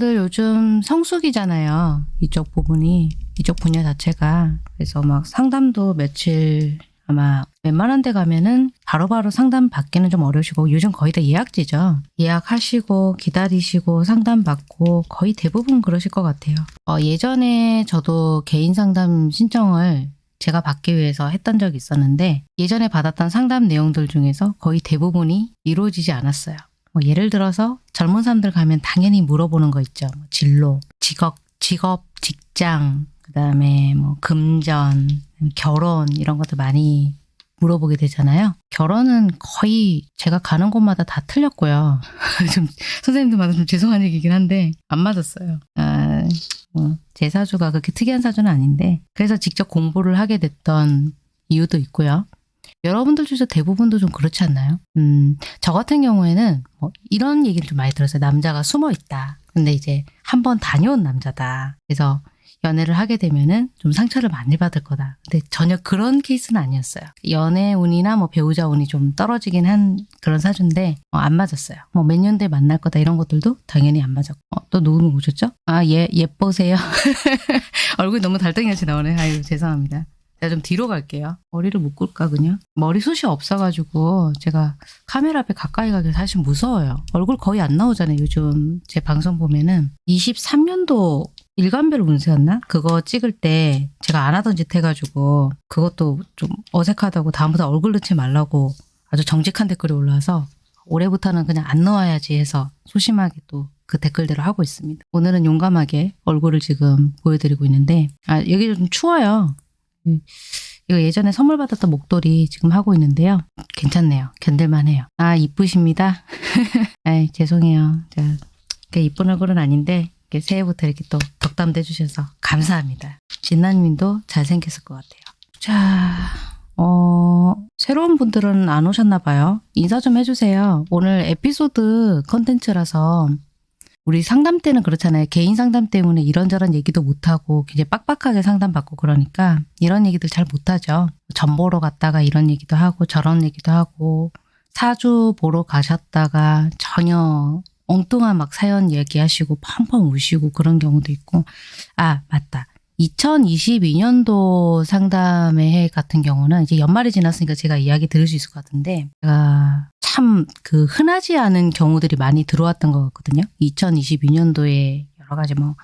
여러분들 요즘 성수기잖아요. 이쪽 부분이 이쪽 분야 자체가 그래서 막 상담도 며칠 아마 웬만한 데 가면은 바로바로 상담 받기는 좀 어려우시고 요즘 거의 다 예약제죠. 예약하시고 기다리시고 상담 받고 거의 대부분 그러실 것 같아요. 어, 예전에 저도 개인 상담 신청을 제가 받기 위해서 했던 적이 있었는데 예전에 받았던 상담 내용들 중에서 거의 대부분이 이루어지지 않았어요. 뭐 예를 들어서 젊은 사람들 가면 당연히 물어보는 거 있죠. 뭐 진로, 직업, 직업, 직장, 그다음에 뭐 금전, 결혼 이런 것도 많이 물어보게 되잖아요. 결혼은 거의 제가 가는 곳마다 다 틀렸고요. 좀 선생님들마다 좀 죄송한 얘기긴 한데 안 맞았어요. 아, 뭐, 제 사주가 그렇게 특이한 사주는 아닌데 그래서 직접 공부를 하게 됐던 이유도 있고요. 여러분들 중에서 대부분도 좀 그렇지 않나요? 음, 저 같은 경우에는 뭐 이런 얘기를 좀 많이 들었어요. 남자가 숨어 있다. 근데 이제 한 번 다녀온 남자다. 그래서 연애를 하게 되면은 좀 상처를 많이 받을 거다. 근데 전혀 그런 케이스는 아니었어요. 연애 운이나 뭐 배우자 운이 좀 떨어지긴 한 그런 사주인데 어, 안 맞았어요. 뭐 몇 년 뒤에 만날 거다 이런 것들도 당연히 안 맞았고. 어, 또 누구 오셨죠? 아, 예, 예뻐세요. 얼굴이 너무 달덩이같이 나오네. 아유, 죄송합니다. 제가 좀 뒤로 갈게요. 머리를 묶을까 그냥? 머리숱이 없어가지고 제가 카메라 앞에 가까이 가기 사실 무서워요. 얼굴 거의 안 나오잖아요. 요즘 제 방송 보면은 23년도 일간별 운세였나? 그거 찍을 때 제가 안 하던 짓 해가지고 그것도 좀 어색하다고 다음부터 얼굴 넣지 말라고 아주 정직한 댓글이 올라와서 올해부터는 그냥 안 넣어야지 해서 소심하게 또 그 댓글대로 하고 있습니다. 오늘은 용감하게 얼굴을 지금 보여드리고 있는데 아 여기 좀 추워요. 음, 이거 예전에 선물 받았던 목도리 지금 하고 있는데요. 괜찮네요. 견딜만 해요. 아 이쁘십니다. 아 죄송해요. 제가 이쁜 얼굴은 아닌데 새해부터 이렇게 또 덕담도 해주셔서 감사합니다. 진나님도 잘생겼을 것 같아요. 자, 어, 새로운 분들은 안 오셨나 봐요. 인사 좀 해주세요. 오늘 에피소드 컨텐츠라서 우리 상담 때는 그렇잖아요. 개인 상담 때문에 이런저런 얘기도 못하고 이제 빡빡하게 상담받고 그러니까 이런 얘기들 잘 못하죠. 전 보러 갔다가 이런 얘기도 하고 저런 얘기도 하고 사주 보러 가셨다가 전혀 엉뚱한 막 사연 얘기하시고 펑펑 우시고 그런 경우도 있고 아 맞다 2022년도 상담의 해 같은 경우는 이제 연말이 지났으니까 제가 이야기 들을 수 있을 것 같은데 제가 참 그 흔하지 않은 경우들이 많이 들어왔던 것 같거든요 2022년도에 여러 가지 뭐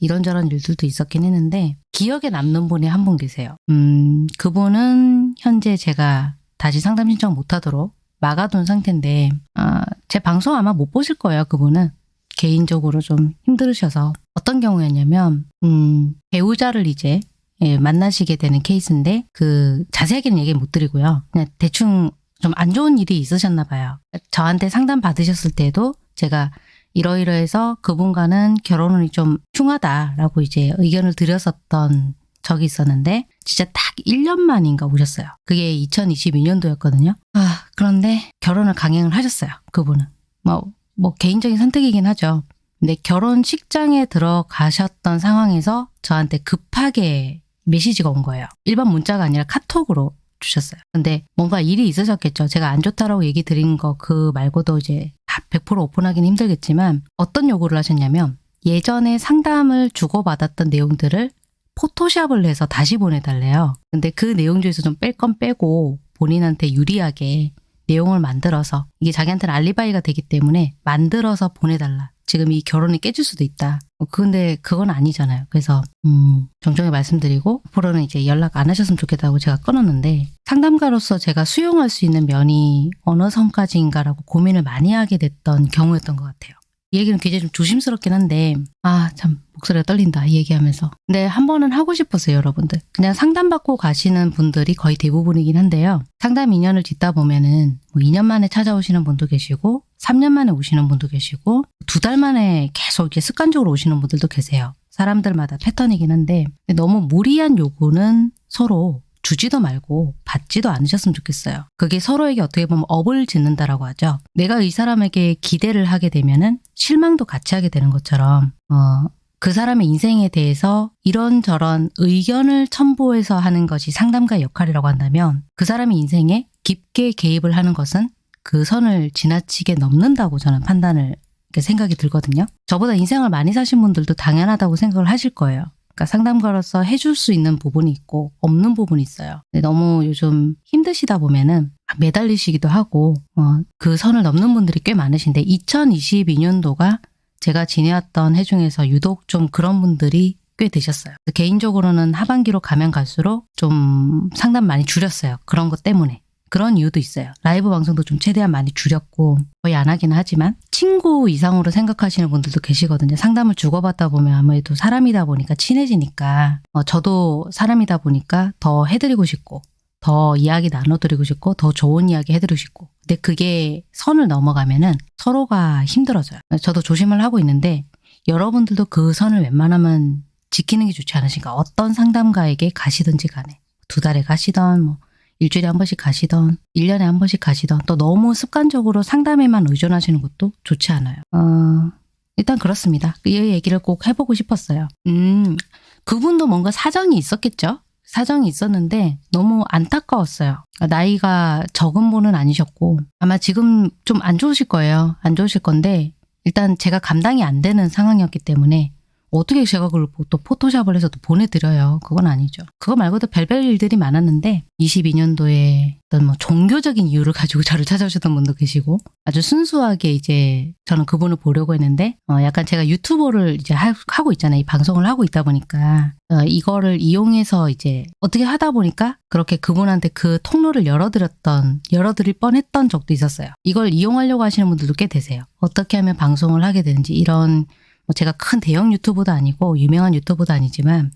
이런저런 일들도 있었긴 했는데 기억에 남는 분이 한 분 계세요 음 그분은 현재 제가 다시 상담 신청 못하도록 막아둔 상태인데 아, 제 방송 아마 못 보실 거예요. 그분은 개인적으로 좀 힘들으셔서 어떤 경우였냐면 음, 배우자를 이제 예, 만나시게 되는 케이스인데 그 자세하게는 얘기 못 드리고요. 그냥 대충 좀 안 좋은 일이 있으셨나 봐요. 저한테 상담 받으셨을 때도 제가 이러이러해서 그분과는 결혼운이 좀 흉하다라고 이제 의견을 드렸었던 적이 있었는데 진짜 딱 1년 만인가 오셨어요. 그게 2022년도였거든요. 아 그런데 결혼을 강행을 하셨어요. 그분은. 뭐, 뭐 개인적인 선택이긴 하죠. 근데 결혼식장에 들어가셨던 상황에서 저한테 급하게 메시지가 온 거예요. 일반 문자가 아니라 카톡으로 주셨어요. 근데 뭔가 일이 있으셨겠죠. 제가 안 좋다라고 얘기 드린 거 그 말고도 이제 100% 오픈하기는 힘들겠지만 어떤 요구를 하셨냐면 예전에 상담을 주고받았던 내용들을 포토샵을 해서 다시 보내달래요. 근데 그 내용 중에서 좀 뺄 건 빼고 본인한테 유리하게 내용을 만들어서 이게 자기한테는 알리바이가 되기 때문에 만들어서 보내달라. 지금 이 결혼이 깨질 수도 있다. 어, 근데 그건 아니잖아요. 그래서 음, 정정히 말씀드리고 앞으로는 이제 연락 안 하셨으면 좋겠다고 제가 끊었는데 상담가로서 제가 수용할 수 있는 면이 어느 선까지인가라고 고민을 많이 하게 됐던 경우였던 것 같아요. 이 얘기는 굉장히 좀 조심스럽긴 한데 아 참 목소리가 떨린다 이 얘기하면서. 근데 한 번은 하고 싶었어요 여러분들. 그냥 상담받고 가시는 분들이 거의 대부분이긴 한데요. 상담 2년을 짓다 보면은 뭐 2년 만에 찾아오시는 분도 계시고 3년 만에 오시는 분도 계시고 두 달 만에 계속 이렇게 습관적으로 오시는 분들도 계세요. 사람들마다 패턴이긴 한데 너무 무리한 요구는 서로 주지도 말고 받지도 않으셨으면 좋겠어요. 그게 서로에게 어떻게 보면 업을 짓는다라고 하죠. 내가 이 사람에게 기대를 하게 되면은 실망도 같이 하게 되는 것처럼 어, 그 사람의 인생에 대해서 이런저런 의견을 첨부해서 하는 것이 상담가의 역할이라고 한다면 그 사람의 인생에 깊게 개입을 하는 것은 그 선을 지나치게 넘는다고 저는 판단을 생각이 들거든요. 저보다 인생을 많이 사신 분들도 당연하다고 생각을 하실 거예요. 그러니까 상담가로서 해줄 수 있는 부분이 있고 없는 부분이 있어요. 너무 요즘 힘드시다 보면은 막 매달리시기도 하고 어, 그 선을 넘는 분들이 꽤 많으신데 2022년도가 제가 지내왔던 해 중에서 유독 좀 그런 분들이 꽤 되셨어요. 개인적으로는 하반기로 가면 갈수록 좀 상담 많이 줄였어요. 그런 것 때문에. 그런 이유도 있어요. 라이브 방송도 좀 최대한 많이 줄였고 거의 안 하긴 하지만 친구 이상으로 생각하시는 분들도 계시거든요. 상담을 주고받다 보면 아무래도 사람이다 보니까 친해지니까 어, 저도 사람이다 보니까 더 해드리고 싶고 더 이야기 나눠드리고 싶고 더 좋은 이야기 해드리고 싶고 근데 그게 선을 넘어가면은 서로가 힘들어져요. 저도 조심을 하고 있는데 여러분들도 그 선을 웬만하면 지키는 게 좋지 않으신가 어떤 상담가에게 가시든지 간에 두 달에 가시던 뭐 일주일에 한 번씩 가시던 1년에 한 번씩 가시던 또 너무 습관적으로 상담에만 의존하시는 것도 좋지 않아요. 어, 일단 그렇습니다. 이 얘기를 꼭 해보고 싶었어요. 음, 그분도 뭔가 사정이 있었겠죠? 사정이 있었는데 너무 안타까웠어요. 나이가 적은 분은 아니셨고 아마 지금 좀 안 좋으실 거예요. 안 좋으실 건데 일단 제가 감당이 안 되는 상황이었기 때문에 어떻게 제가 그걸 또 포토샵을 해서 또 보내드려요. 그건 아니죠. 그거 말고도 별별 일들이 많았는데 22년도에 어떤 뭐 종교적인 이유를 가지고 저를 찾아오셨던 분도 계시고 아주 순수하게 이제 저는 그분을 보려고 했는데 어 약간 제가 유튜버를 이제 하, 고 있잖아요. 이 방송을 하고 있다 보니까 어 이거를 이용해서 이제 어떻게 하다 보니까 그렇게 그분한테 그 통로를 열어드렸던 열어드릴 뻔했던 적도 있었어요. 이걸 이용하려고 하시는 분들도 꽤 되세요. 어떻게 하면 방송을 하게 되는지 이런 뭐 제가 큰 대형 유튜버도 아니고 유명한 유튜버도 아니지만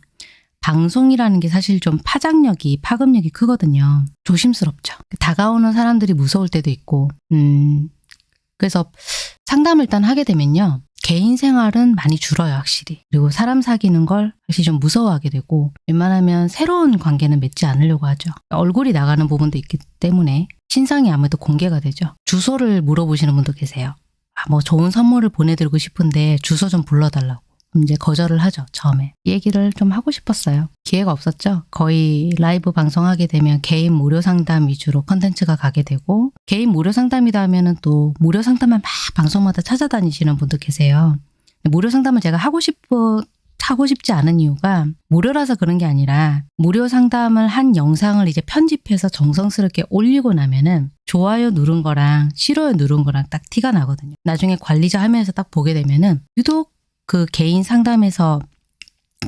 방송이라는 게 사실 좀 파장력이 파급력이 크거든요. 조심스럽죠. 다가오는 사람들이 무서울 때도 있고 음 그래서 상담을 일단 하게 되면요. 개인 생활은 많이 줄어요, 확실히. 그리고 사람 사귀는 걸 확실히 좀 무서워하게 되고 웬만하면 새로운 관계는 맺지 않으려고 하죠. 얼굴이 나가는 부분도 있기 때문에 신상이 아무래도 공개가 되죠. 주소를 물어보시는 분도 계세요. 아, 뭐 좋은 선물을 보내드리고 싶은데 주소 좀 불러달라고. 이제 거절을 하죠, 처음에. 이 얘기를 좀 하고 싶었어요. 기회가 없었죠. 거의 라이브 방송하게 되면 개인 무료 상담 위주로 컨텐츠가 가게 되고 개인 무료 상담이다 하면 은 또 무료 상담만 막 방송마다 찾아다니시는 분도 계세요. 무료 상담을 제가 하고 싶어 하고 싶지 않은 이유가 무료라서 그런 게 아니라 무료 상담을 한 영상을 이제 편집해서 정성스럽게 올리고 나면은 좋아요 누른 거랑 싫어요 누른 거랑 딱 티가 나거든요. 나중에 관리자 화면에서 딱 보게 되면은 유독 그 개인 상담에서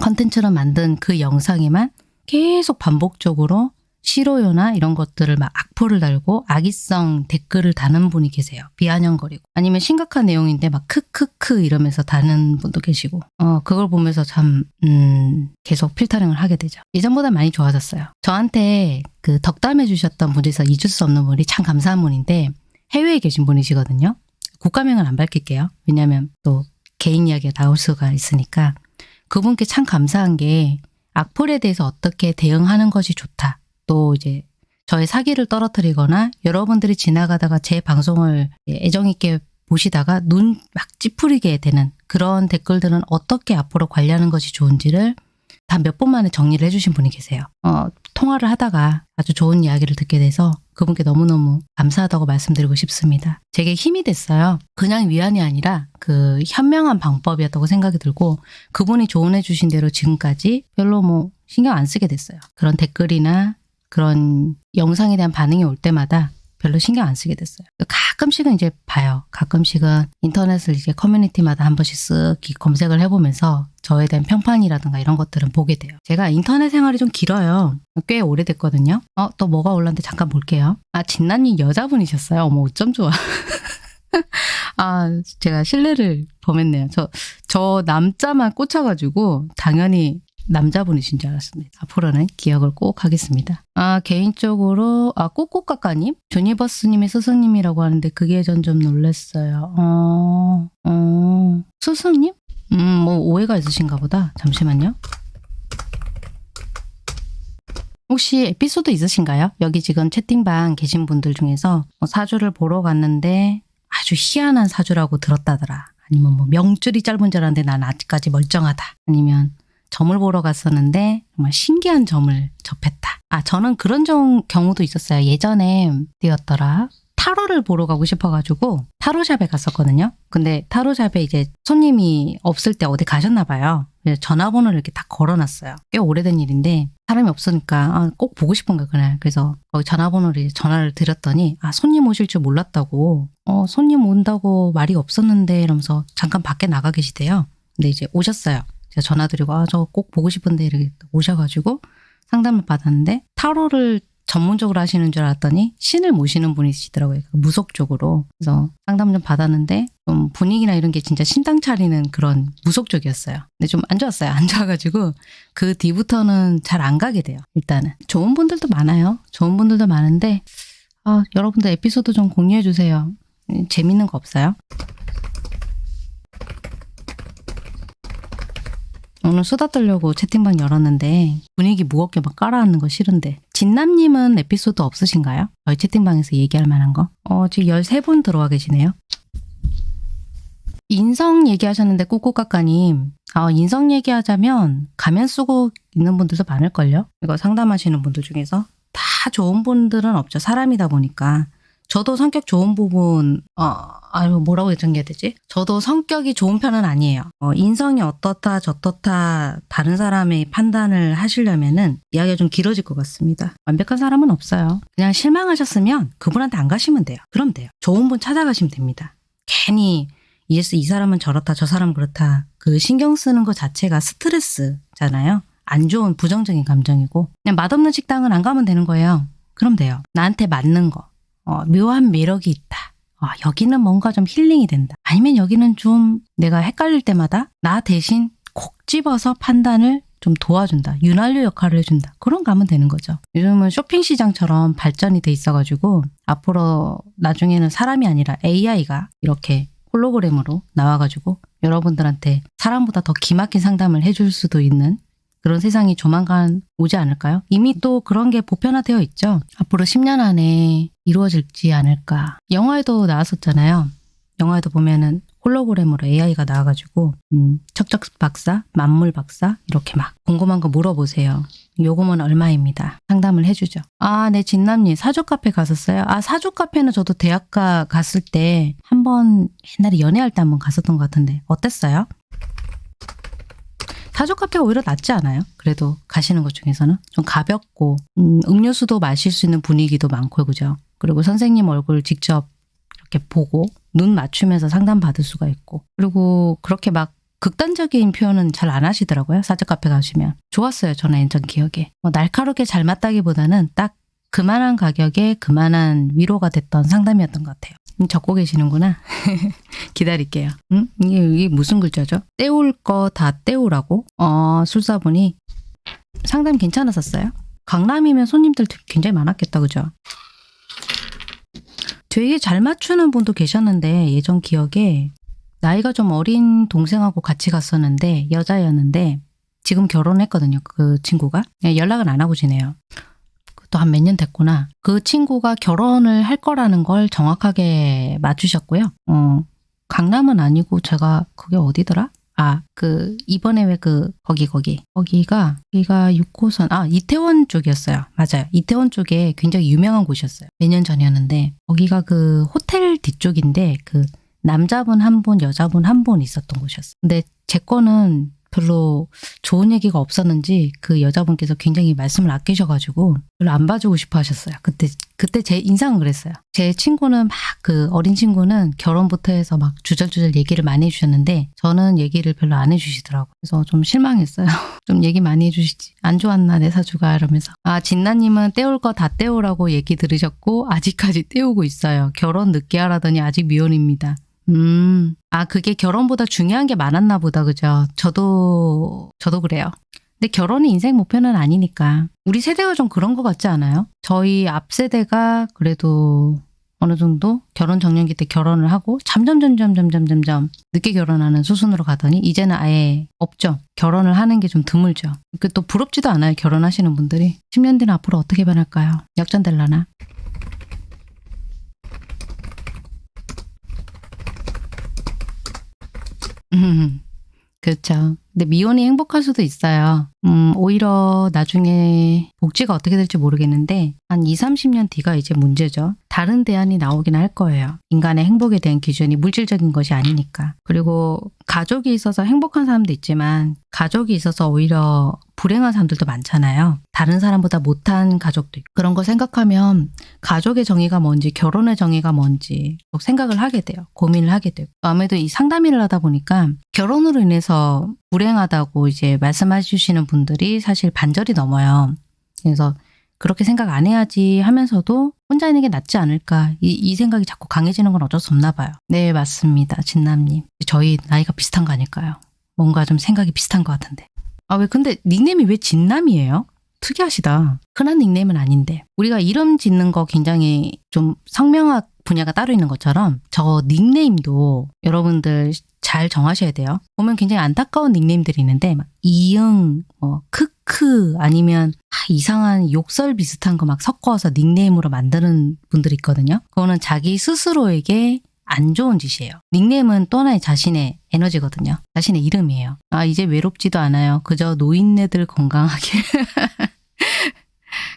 컨텐츠로 만든 그 영상에만 계속 반복적으로 싫어요나 이런 것들을 막 악플을 달고 악의성 댓글을 다는 분이 계세요. 비아냥거리고. 아니면 심각한 내용인데 막 크크크 이러면서 다는 분도 계시고. 어, 그걸 보면서 참, 음, 계속 필터링을 하게 되죠. 예전보다 많이 좋아졌어요. 저한테 그 덕담해 주셨던 분에서 잊을 수 없는 분이 참 감사한 분인데 해외에 계신 분이시거든요. 국가명은 안 밝힐게요. 왜냐하면 또 개인 이야기가 나올 수가 있으니까. 그분께 참 감사한 게 악플에 대해서 어떻게 대응하는 것이 좋다. 또 이제 저의 사기를 떨어뜨리거나 여러분들이 지나가다가 제 방송을 애정 있게 보시다가 눈 막 찌푸리게 되는 그런 댓글들은 어떻게 앞으로 관리하는 것이 좋은지를 다 몇 번 만에 정리를 해주신 분이 계세요. 어, 통화를 하다가 아주 좋은 이야기를 듣게 돼서 그분께 너무너무 감사하다고 말씀드리고 싶습니다. 제게 힘이 됐어요. 그냥 위안이 아니라 그 현명한 방법이었다고 생각이 들고 그분이 조언해 주신 대로 지금까지 별로 뭐 신경 안 쓰게 됐어요. 그런 댓글이나 그런 영상에 대한 반응이 올 때마다 별로 신경 안 쓰게 됐어요. 가끔씩은 이제 봐요. 가끔씩은 인터넷을 이제 커뮤니티마다 한 번씩 쓱 검색을 해보면서 저에 대한 평판이라든가 이런 것들은 보게 돼요. 제가 인터넷 생활이 좀 길어요. 꽤 오래됐거든요. 어, 또 뭐가 올랐는데 잠깐 볼게요. 아, 진나님 여자분이셨어요. 어머, 어쩜 좋아. 아, 제가 신뢰를 범했네요. 저, 저 남자만 꽂혀가지고 당연히 남자분이신 줄 알았습니다. 앞으로는 기억을 꼭 하겠습니다. 아 개인적으로 아 꼬꼬까까님 주니버스님의 스승님이라고 하는데 그게 전 좀 놀랐어요. 어, 어 스승님? 음뭐 오해가 있으신가 보다. 잠시만요. 혹시 에피소드 있으신가요? 여기 지금 채팅방 계신 분들 중에서 뭐 사주를 보러 갔는데 아주 희한한 사주라고 들었다더라. 아니면 뭐 명줄이 짧은 줄 알았는데 난 아직까지 멀쩡하다. 아니면 점을 보러 갔었는데 정말 신기한 점을 접했다. 아 저는 그런 좀 경우도 있었어요. 예전에 어디였더라? 타로를 보러 가고 싶어가지고 타로샵에 갔었거든요. 근데 타로샵에 이제 손님이 없을 때 어디 가셨나 봐요. 전화번호를 이렇게 다 걸어놨어요. 꽤 오래된 일인데 사람이 없으니까 아, 꼭 보고 싶은 거예요 그날. 그래서 거기 전화번호를 전화를 드렸더니 아 손님 오실 줄 몰랐다고. 어 손님 온다고 말이 없었는데 이러면서 잠깐 밖에 나가 계시대요. 근데 이제 오셨어요. 제가 전화드리고 아 저 꼭 보고 싶은데 이렇게 오셔가지고 상담을 받았는데 타로를 전문적으로 하시는 줄 알았더니 신을 모시는 분이시더라고요. 그 무속 쪽으로. 그래서 상담 좀 받았는데 좀 분위기나 이런 게 진짜 신당 차리는 그런 무속 쪽이었어요. 근데 좀 안 좋았어요. 안 좋아가지고 그 뒤부터는 잘 안 가게 돼요. 일단은. 좋은 분들도 많아요. 좋은 분들도 많은데 아, 여러분들 에피소드 좀 공유해 주세요. 음, 재밌는 거 없어요? 오늘 수다 떨려고 채팅방 열었는데 분위기 무겁게 막 깔아앉는 거 싫은데 진남님은 에피소드 없으신가요? 저희 채팅방에서 얘기할 만한 거? 어, 지금 13분 들어와 계시네요. 인성 얘기하셨는데 꾸꾸까까님 아, 인성 얘기하자면 가면 쓰고 있는 분들도 많을걸요? 이거 상담하시는 분들 중에서 다 좋은 분들은 없죠. 사람이다 보니까. 저도 성격 좋은 부분, 어, 아유, 뭐라고 정리해야 되지? 저도 성격이 좋은 편은 아니에요. 어, 인성이 어떻다, 저떻다, 다른 사람의 판단을 하시려면은 이야기가 좀 길어질 것 같습니다. 완벽한 사람은 없어요. 그냥 실망하셨으면 그분한테 안 가시면 돼요. 그럼 돼요. 좋은 분 찾아가시면 됩니다. 괜히 yes 이 사람은 저렇다, 저 사람은 그렇다. 그 신경 쓰는 것 자체가 스트레스잖아요. 안 좋은 부정적인 감정이고 그냥 맛없는 식당은 안 가면 되는 거예요. 그럼 돼요. 나한테 맞는 거. 어, 묘한 매력이 있다. 어, 여기는 뭔가 좀 힐링이 된다. 아니면 여기는 좀 내가 헷갈릴 때마다 나 대신 콕 집어서 판단을 좀 도와준다. 윤활유 역할을 해준다. 그런 가면 되는 거죠. 요즘은 쇼핑 시장처럼 발전이 돼 있어가지고 앞으로 나중에는 사람이 아니라 AI가 이렇게 홀로그램으로 나와가지고 여러분들한테 사람보다 더 기막힌 상담을 해줄 수도 있는 그런 세상이 조만간 오지 않을까요? 이미 또 그런 게 보편화되어 있죠. 앞으로 10년 안에 이루어질지 않을까. 영화에도 나왔었잖아요. 영화에도 보면은 홀로그램으로 AI가 나와가지고 음, 척척 박사, 만물 박사 이렇게 막 궁금한 거 물어보세요. 요금은 얼마입니다. 상담을 해주죠. 아, 네, 진남님 사주 카페 갔었어요. 아, 사주 카페는 저도 대학가 갔을 때 한 번 옛날에 연애할 때 한 번 갔었던 것 같은데 어땠어요? 사주 카페가 오히려 낫지 않아요? 그래도 가시는 것 중에서는 좀 가볍고 음, 음료수도 마실 수 있는 분위기도 많고 그죠? 그리고 선생님 얼굴 직접 이렇게 보고 눈 맞추면서 상담 받을 수가 있고 그리고 그렇게 막 극단적인 표현은 잘 안 하시더라고요. 사주 카페 가시면 좋았어요. 저는 예전 기억에 뭐 날카롭게 잘 맞다기보다는 딱 그만한 가격에 그만한 위로가 됐던 상담이었던 것 같아요. 음, 적고 계시는구나. 기다릴게요. 음? 이게, 이게 무슨 글자죠? 때울 거 다 때우라고? 어, 술사분이 상담 괜찮았었어요? 강남이면 손님들 굉장히 많았겠다, 그죠? 되게 잘 맞추는 분도 계셨는데 예전 기억에 나이가 좀 어린 동생하고 같이 갔었는데 여자였는데 지금 결혼했거든요. 그 친구가 예, 연락은 안 하고 지내요. 또 한 몇 년 됐구나. 그 친구가 결혼을 할 거라는 걸 정확하게 맞추셨고요. 어, 강남은 아니고 제가 그게 어디더라? 아, 그 이번에 왜 그 거기 거기 거기가 거기가 6호선 아 이태원 쪽이었어요. 맞아요. 이태원 쪽에 굉장히 유명한 곳이었어요. 몇 년 전이었는데 거기가 그 호텔 뒤쪽인데 그 남자분 한 분, 여자분 한 분 있었던 곳이었어요. 근데 제 거는 별로 좋은 얘기가 없었는지 그 여자분께서 굉장히 말씀을 아끼셔가지고 별로 안 봐주고 싶어 하셨어요. 그때, 그때 제 인상은 그랬어요. 제 친구는 막 그 어린 친구는 결혼부터 해서 막 주절주절 얘기를 많이 해주셨는데 저는 얘기를 별로 안 해주시더라고요. 그래서 좀 실망했어요. 좀 얘기 많이 해주시지. 안 좋았나 내 사주가 이러면서. 아 진나님은 때울 거다 때우라고 얘기 들으셨고 아직까지 때우고 있어요. 결혼 늦게 하라더니 아직 미혼입니다. 음, 아, 그게 결혼보다 중요한 게 많았나 보다, 그죠? 저도, 저도 그래요. 근데 결혼이 인생 목표는 아니니까. 우리 세대가 좀 그런 것 같지 않아요? 저희 앞 세대가 그래도 어느 정도 결혼 정년기 때 결혼을 하고 점점 점점 점점 점점 늦게 결혼하는 수순으로 가더니 이제는 아예 없죠. 결혼을 하는 게 좀 드물죠. 그 또 부럽지도 않아요. 결혼하시는 분들이. 10년 뒤는 앞으로 어떻게 변할까요? 역전될라나? 음, 그렇죠. 근데 미혼이 행복할 수도 있어요. 음, 오히려 나중에 복지가 어떻게 될지 모르겠는데 한 2, 30년 뒤가 이제 문제죠. 다른 대안이 나오긴 할 거예요. 인간의 행복에 대한 기준이 물질적인 것이 아니니까. 그리고 가족이 있어서 행복한 사람도 있지만 가족이 있어서 오히려 불행한 사람들도 많잖아요. 다른 사람보다 못한 가족도 있고. 그런 거 생각하면 가족의 정의가 뭔지 결혼의 정의가 뭔지 꼭 생각을 하게 돼요. 고민을 하게 되고. 아무래도 이 상담 일을 하다 보니까 결혼으로 인해서 불행하다고 이제 말씀해 주시는 분들이 사실 반절이 넘어요. 그래서 그렇게 생각 안 해야지 하면서도 혼자 있는 게 낫지 않을까 이, 이 생각이 자꾸 강해지는 건 어쩔 수 없나 봐요. 네 맞습니다 진남님 저희 나이가 비슷한 거 아닐까요? 뭔가 좀 생각이 비슷한 것 같은데 아 왜 근데 닉네임이 왜 진남이에요? 특이하시다. 흔한 닉네임은 아닌데 우리가 이름 짓는 거 굉장히 좀 성명학 분야가 따로 있는 것처럼 저 닉네임도 여러분들 잘 정하셔야 돼요. 보면 굉장히 안타까운 닉네임들이 있는데 막 이응, 뭐 크크 아니면 아, 이상한 욕설 비슷한 거 막 섞어서 닉네임으로 만드는 분들이 있거든요. 그거는 자기 스스로에게 안 좋은 짓이에요. 닉네임은 또 하나의 자신의 에너지거든요. 자신의 이름이에요. 아 이제 외롭지도 않아요. 그저 노인네들 건강하게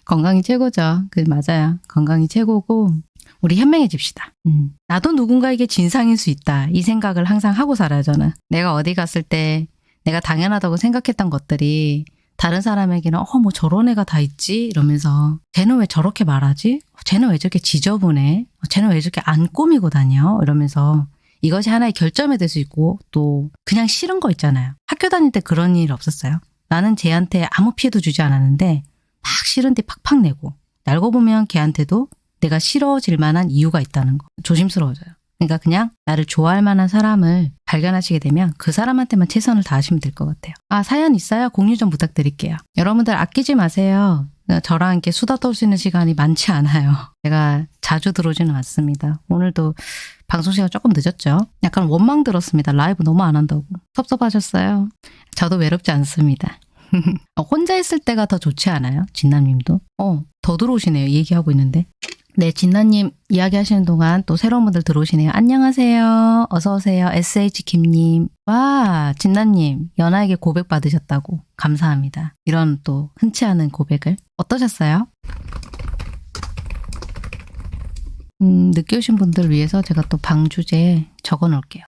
건강이 최고죠. 그 맞아요. 건강이 최고고 우리 현명해집시다. 음. 나도 누군가에게 진상일 수 있다. 이 생각을 항상 하고 살아요, 저는. 내가 어디 갔을 때 내가 당연하다고 생각했던 것들이 다른 사람에게는 어, 뭐 저런 애가 다 있지? 이러면서 쟤는 왜 저렇게 말하지? 쟤는 왜 저렇게 지저분해? 쟤는 왜 저렇게 안 꾸미고 다녀? 이러면서 이것이 하나의 결점이 될 수 있고 또 그냥 싫은 거 있잖아요. 학교 다닐 때 그런 일 없었어요. 나는 쟤한테 아무 피해도 주지 않았는데 막 싫은 데 팍팍 내고 알고 보면 걔한테도 내가 싫어질 만한 이유가 있다는 거 조심스러워져요. 그러니까 그냥 나를 좋아할 만한 사람을 발견하시게 되면 그 사람한테만 최선을 다하시면 될 것 같아요. 아 사연 있어요? 공유 좀 부탁드릴게요. 여러분들 아끼지 마세요. 저랑 이렇게 수다 떨 수 있는 시간이 많지 않아요. 제가 자주 들어오지는 않습니다. 오늘도 방송 시간 조금 늦었죠? 약간 원망 들었습니다. 라이브 너무 안 한다고. 섭섭하셨어요? 저도 외롭지 않습니다. 혼자 있을 때가 더 좋지 않아요? 진남님도? 어, 더 들어오시네요. 얘기하고 있는데. 네, 진나님 이야기하시는 동안 또 새로운 분들 들어오시네요. 안녕하세요. 어서 오세요. SH김님. 와, 진나님, 연하에게 고백 받으셨다고. 감사합니다. 이런 또 흔치 않은 고백을. 어떠셨어요? 음, 늦게 오신 분들 위해서 제가 또 방주제 적어 놓을게요.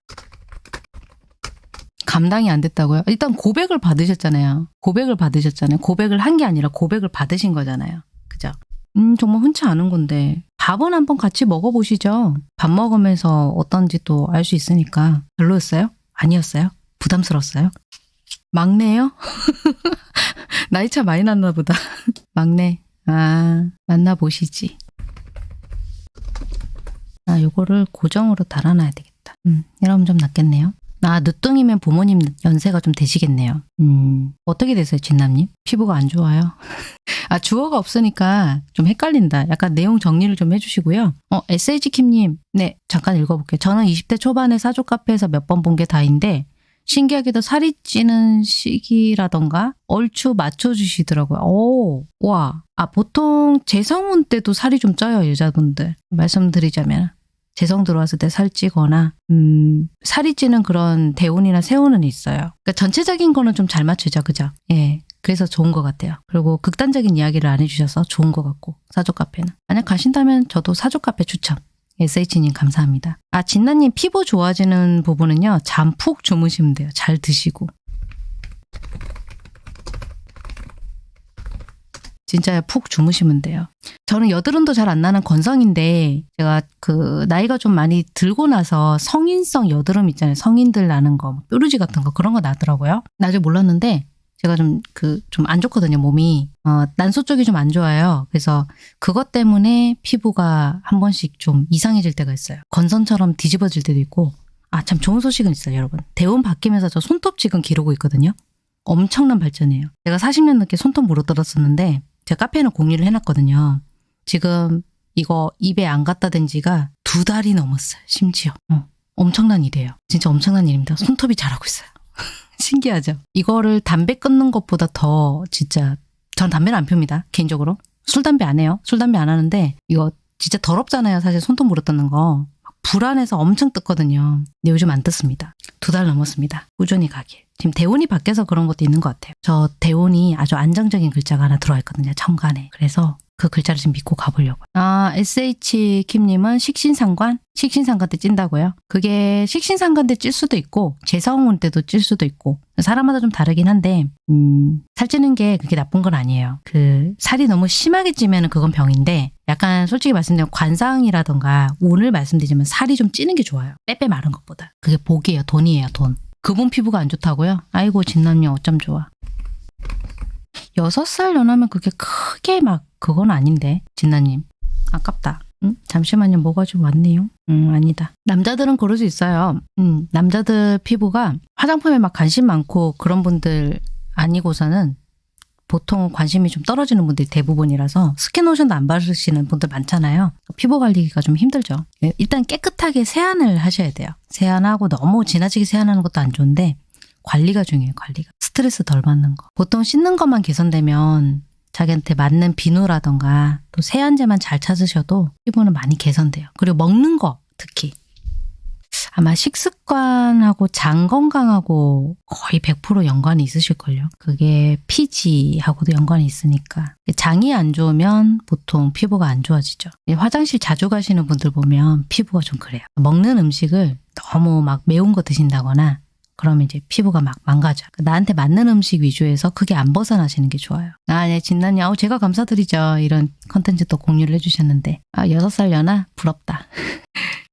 감당이 안 됐다고요? 일단 고백을 받으셨잖아요. 고백을 받으셨잖아요. 고백을 한 게 아니라 고백을 받으신 거잖아요. 그죠? 음, 정말 흔치 않은 건데 밥은 한번 같이 먹어보시죠. 밥 먹으면서 어떤지 또 알 수 있으니까. 별로였어요? 아니었어요? 부담스러웠어요? 막내요? 나이 차 많이 났나 보다. 막내. 아, 만나보시지. 아, 요거를 고정으로 달아놔야 되겠다. 음, 이러면 좀 낫겠네요. 아, 늦둥이면 부모님 연세가 좀 되시겠네요. 음, 어떻게 되세요, 진남님? 피부가 안 좋아요? 아, 주어가 없으니까 좀 헷갈린다. 약간 내용 정리를 좀 해주시고요. 어, SH킴님, 네, 잠깐 읽어볼게요. 저는 20대 초반에 사족 카페에서 몇 번 본 게 다인데, 신기하게도 살이 찌는 시기라던가 얼추 맞춰주시더라고요. 오, 와. 아, 보통 재성운 때도 살이 좀 쪄요, 여자분들. 말씀드리자면. 재성 들어왔을 때 살찌거나 음, 살이 찌는 그런 대운이나 세운은 있어요. 그러니까 전체적인 거는 좀 잘 맞추죠. 그죠? 예. 그래서 좋은 것 같아요. 그리고 극단적인 이야기를 안 해주셔서 좋은 것 같고 사족 카페는. 만약 가신다면 저도 사족 카페 추천. SH님 감사합니다. 아 진나님 피부 좋아지는 부분은요. 잠 푹 주무시면 돼요. 잘 드시고. 진짜 푹 주무시면 돼요. 저는 여드름도 잘 안 나는 건성인데 제가 그 나이가 좀 많이 들고 나서 성인성 여드름 있잖아요. 성인들 나는 거, 뭐 뾰루지 같은 거 그런 거 나더라고요. 나중에 몰랐는데 제가 좀 그 좀 안 좋거든요. 몸이 어, 난소 쪽이 좀 안 좋아요. 그래서 그것 때문에 피부가 한 번씩 좀 이상해질 때가 있어요. 건선처럼 뒤집어질 때도 있고 아 참 좋은 소식은 있어요, 여러분. 대운 바뀌면서 저 손톱 지금 기르고 있거든요. 엄청난 발전이에요. 제가 40년 넘게 손톱 물어뜯었었는데 제가 카페에는 공유를 해놨거든요. 지금 이거 입에 안 갖다 댄 지가 두 달이 넘었어요. 심지어. 어, 엄청난 일이에요. 진짜 엄청난 일입니다. 손톱이 자라고 있어요. 신기하죠? 이거를 담배 끊는 것보다 더 진짜 전 담배를 안 핍니다. 개인적으로. 술, 담배 안 해요. 술, 담배 안 하는데 이거 진짜 더럽잖아요. 사실 손톱 물어뜯는 거. 불안해서 엄청 뜯거든요. 근데 요즘 안 뜯습니다. 두 달 넘었습니다. 꾸준히 가길. 지금 대운이 바뀌어서 그런 것도 있는 것 같아요. 저 대운이 아주 안정적인 글자가 하나 들어와 있거든요. 천간에. 그래서 그 글자를 좀 믿고 가보려고요. 아, SH 킴님은 식신상관? 식신상관 때 찐다고요? 그게 식신상관 때 찔 수도 있고, 재성운 때도 찔 수도 있고, 사람마다 좀 다르긴 한데, 음, 살찌는 게 그게 나쁜 건 아니에요. 그, 살이 너무 심하게 찌면 그건 병인데, 약간 솔직히 말씀드리면 관상이라던가, 오늘 말씀드리지만 살이 좀 찌는 게 좋아요. 빼빼 마른 것보다. 그게 복이에요. 돈이에요. 돈. 그분 피부가 안 좋다고요? 아이고, 진남이 어쩜 좋아. 여섯 살 연하면 그게 크게 막 그건 아닌데 진나님 아깝다. 응? 잠시만요. 뭐가 좀 왔네요. 음, 아니다. 남자들은 그럴 수 있어요. 음, 남자들 피부가 화장품에 막 관심 많고 그런 분들 아니고서는 보통 관심이 좀 떨어지는 분들이 대부분이라서 스킨로션도 안 바르시는 분들 많잖아요. 피부 관리가 좀 힘들죠. 예, 일단 깨끗하게 세안을 하셔야 돼요. 세안하고 너무 지나치게 세안하는 것도 안 좋은데 관리가 중요해요. 관리가. 스트레스 덜 받는 거. 보통 씻는 것만 개선되면 자기한테 맞는 비누라던가 또 세안제만 잘 찾으셔도 피부는 많이 개선돼요. 그리고 먹는 거 특히 아마 식습관하고 장 건강하고 거의 100% 연관이 있으실걸요. 그게 피지하고도 연관이 있으니까 장이 안 좋으면 보통 피부가 안 좋아지죠. 화장실 자주 가시는 분들 보면 피부가 좀 그래요. 먹는 음식을 너무 막 매운 거 드신다거나 그러면 이제 피부가 막 망가져. 나한테 맞는 음식 위주에서 크게 안 벗어나시는 게 좋아요. 아, 네, 진난이, 아우, 제가 감사드리죠. 이런 컨텐츠 또 공유를 해주셨는데. 아, 여섯 살 연하? 부럽다.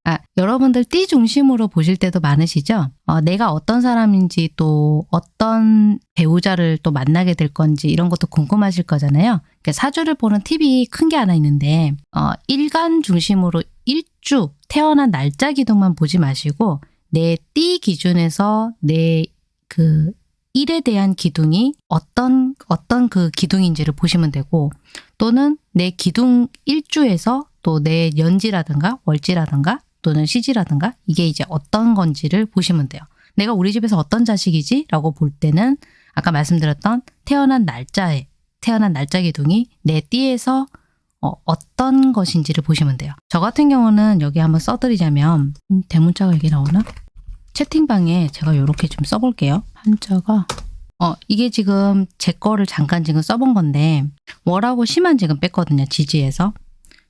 아, 여러분들 띠 중심으로 보실 때도 많으시죠? 어, 내가 어떤 사람인지 또 어떤 배우자를 또 만나게 될 건지 이런 것도 궁금하실 거잖아요. 그러니까 사주를 보는 팁이 큰 게 하나 있는데, 어, 일간 중심으로 일주, 태어난 날짜 기둥만 보지 마시고, 내 띠 기준에서 내그 일에 대한 기둥이 어떤 어떤 그 기둥인지를 보시면 되고 또는 내 기둥 일주에서 또내 연지라든가 월지라든가 또는 시지라든가 이게 이제 어떤 건지를 보시면 돼요. 내가 우리 집에서 어떤 자식이지? 라고 볼 때는 아까 말씀드렸던 태어난 날짜에 태어난 날짜 기둥이 내 띠에서 어, 어떤 것인지를 보시면 돼요. 저 같은 경우는 여기 한번 써드리자면 음, 대문자가 여기 나오나? 채팅방에 제가 이렇게 좀 써볼게요. 한자가 어 이게 지금 제 거를 잠깐 지금 써본 건데 월하고 심한 지금 뺐거든요. 지지에서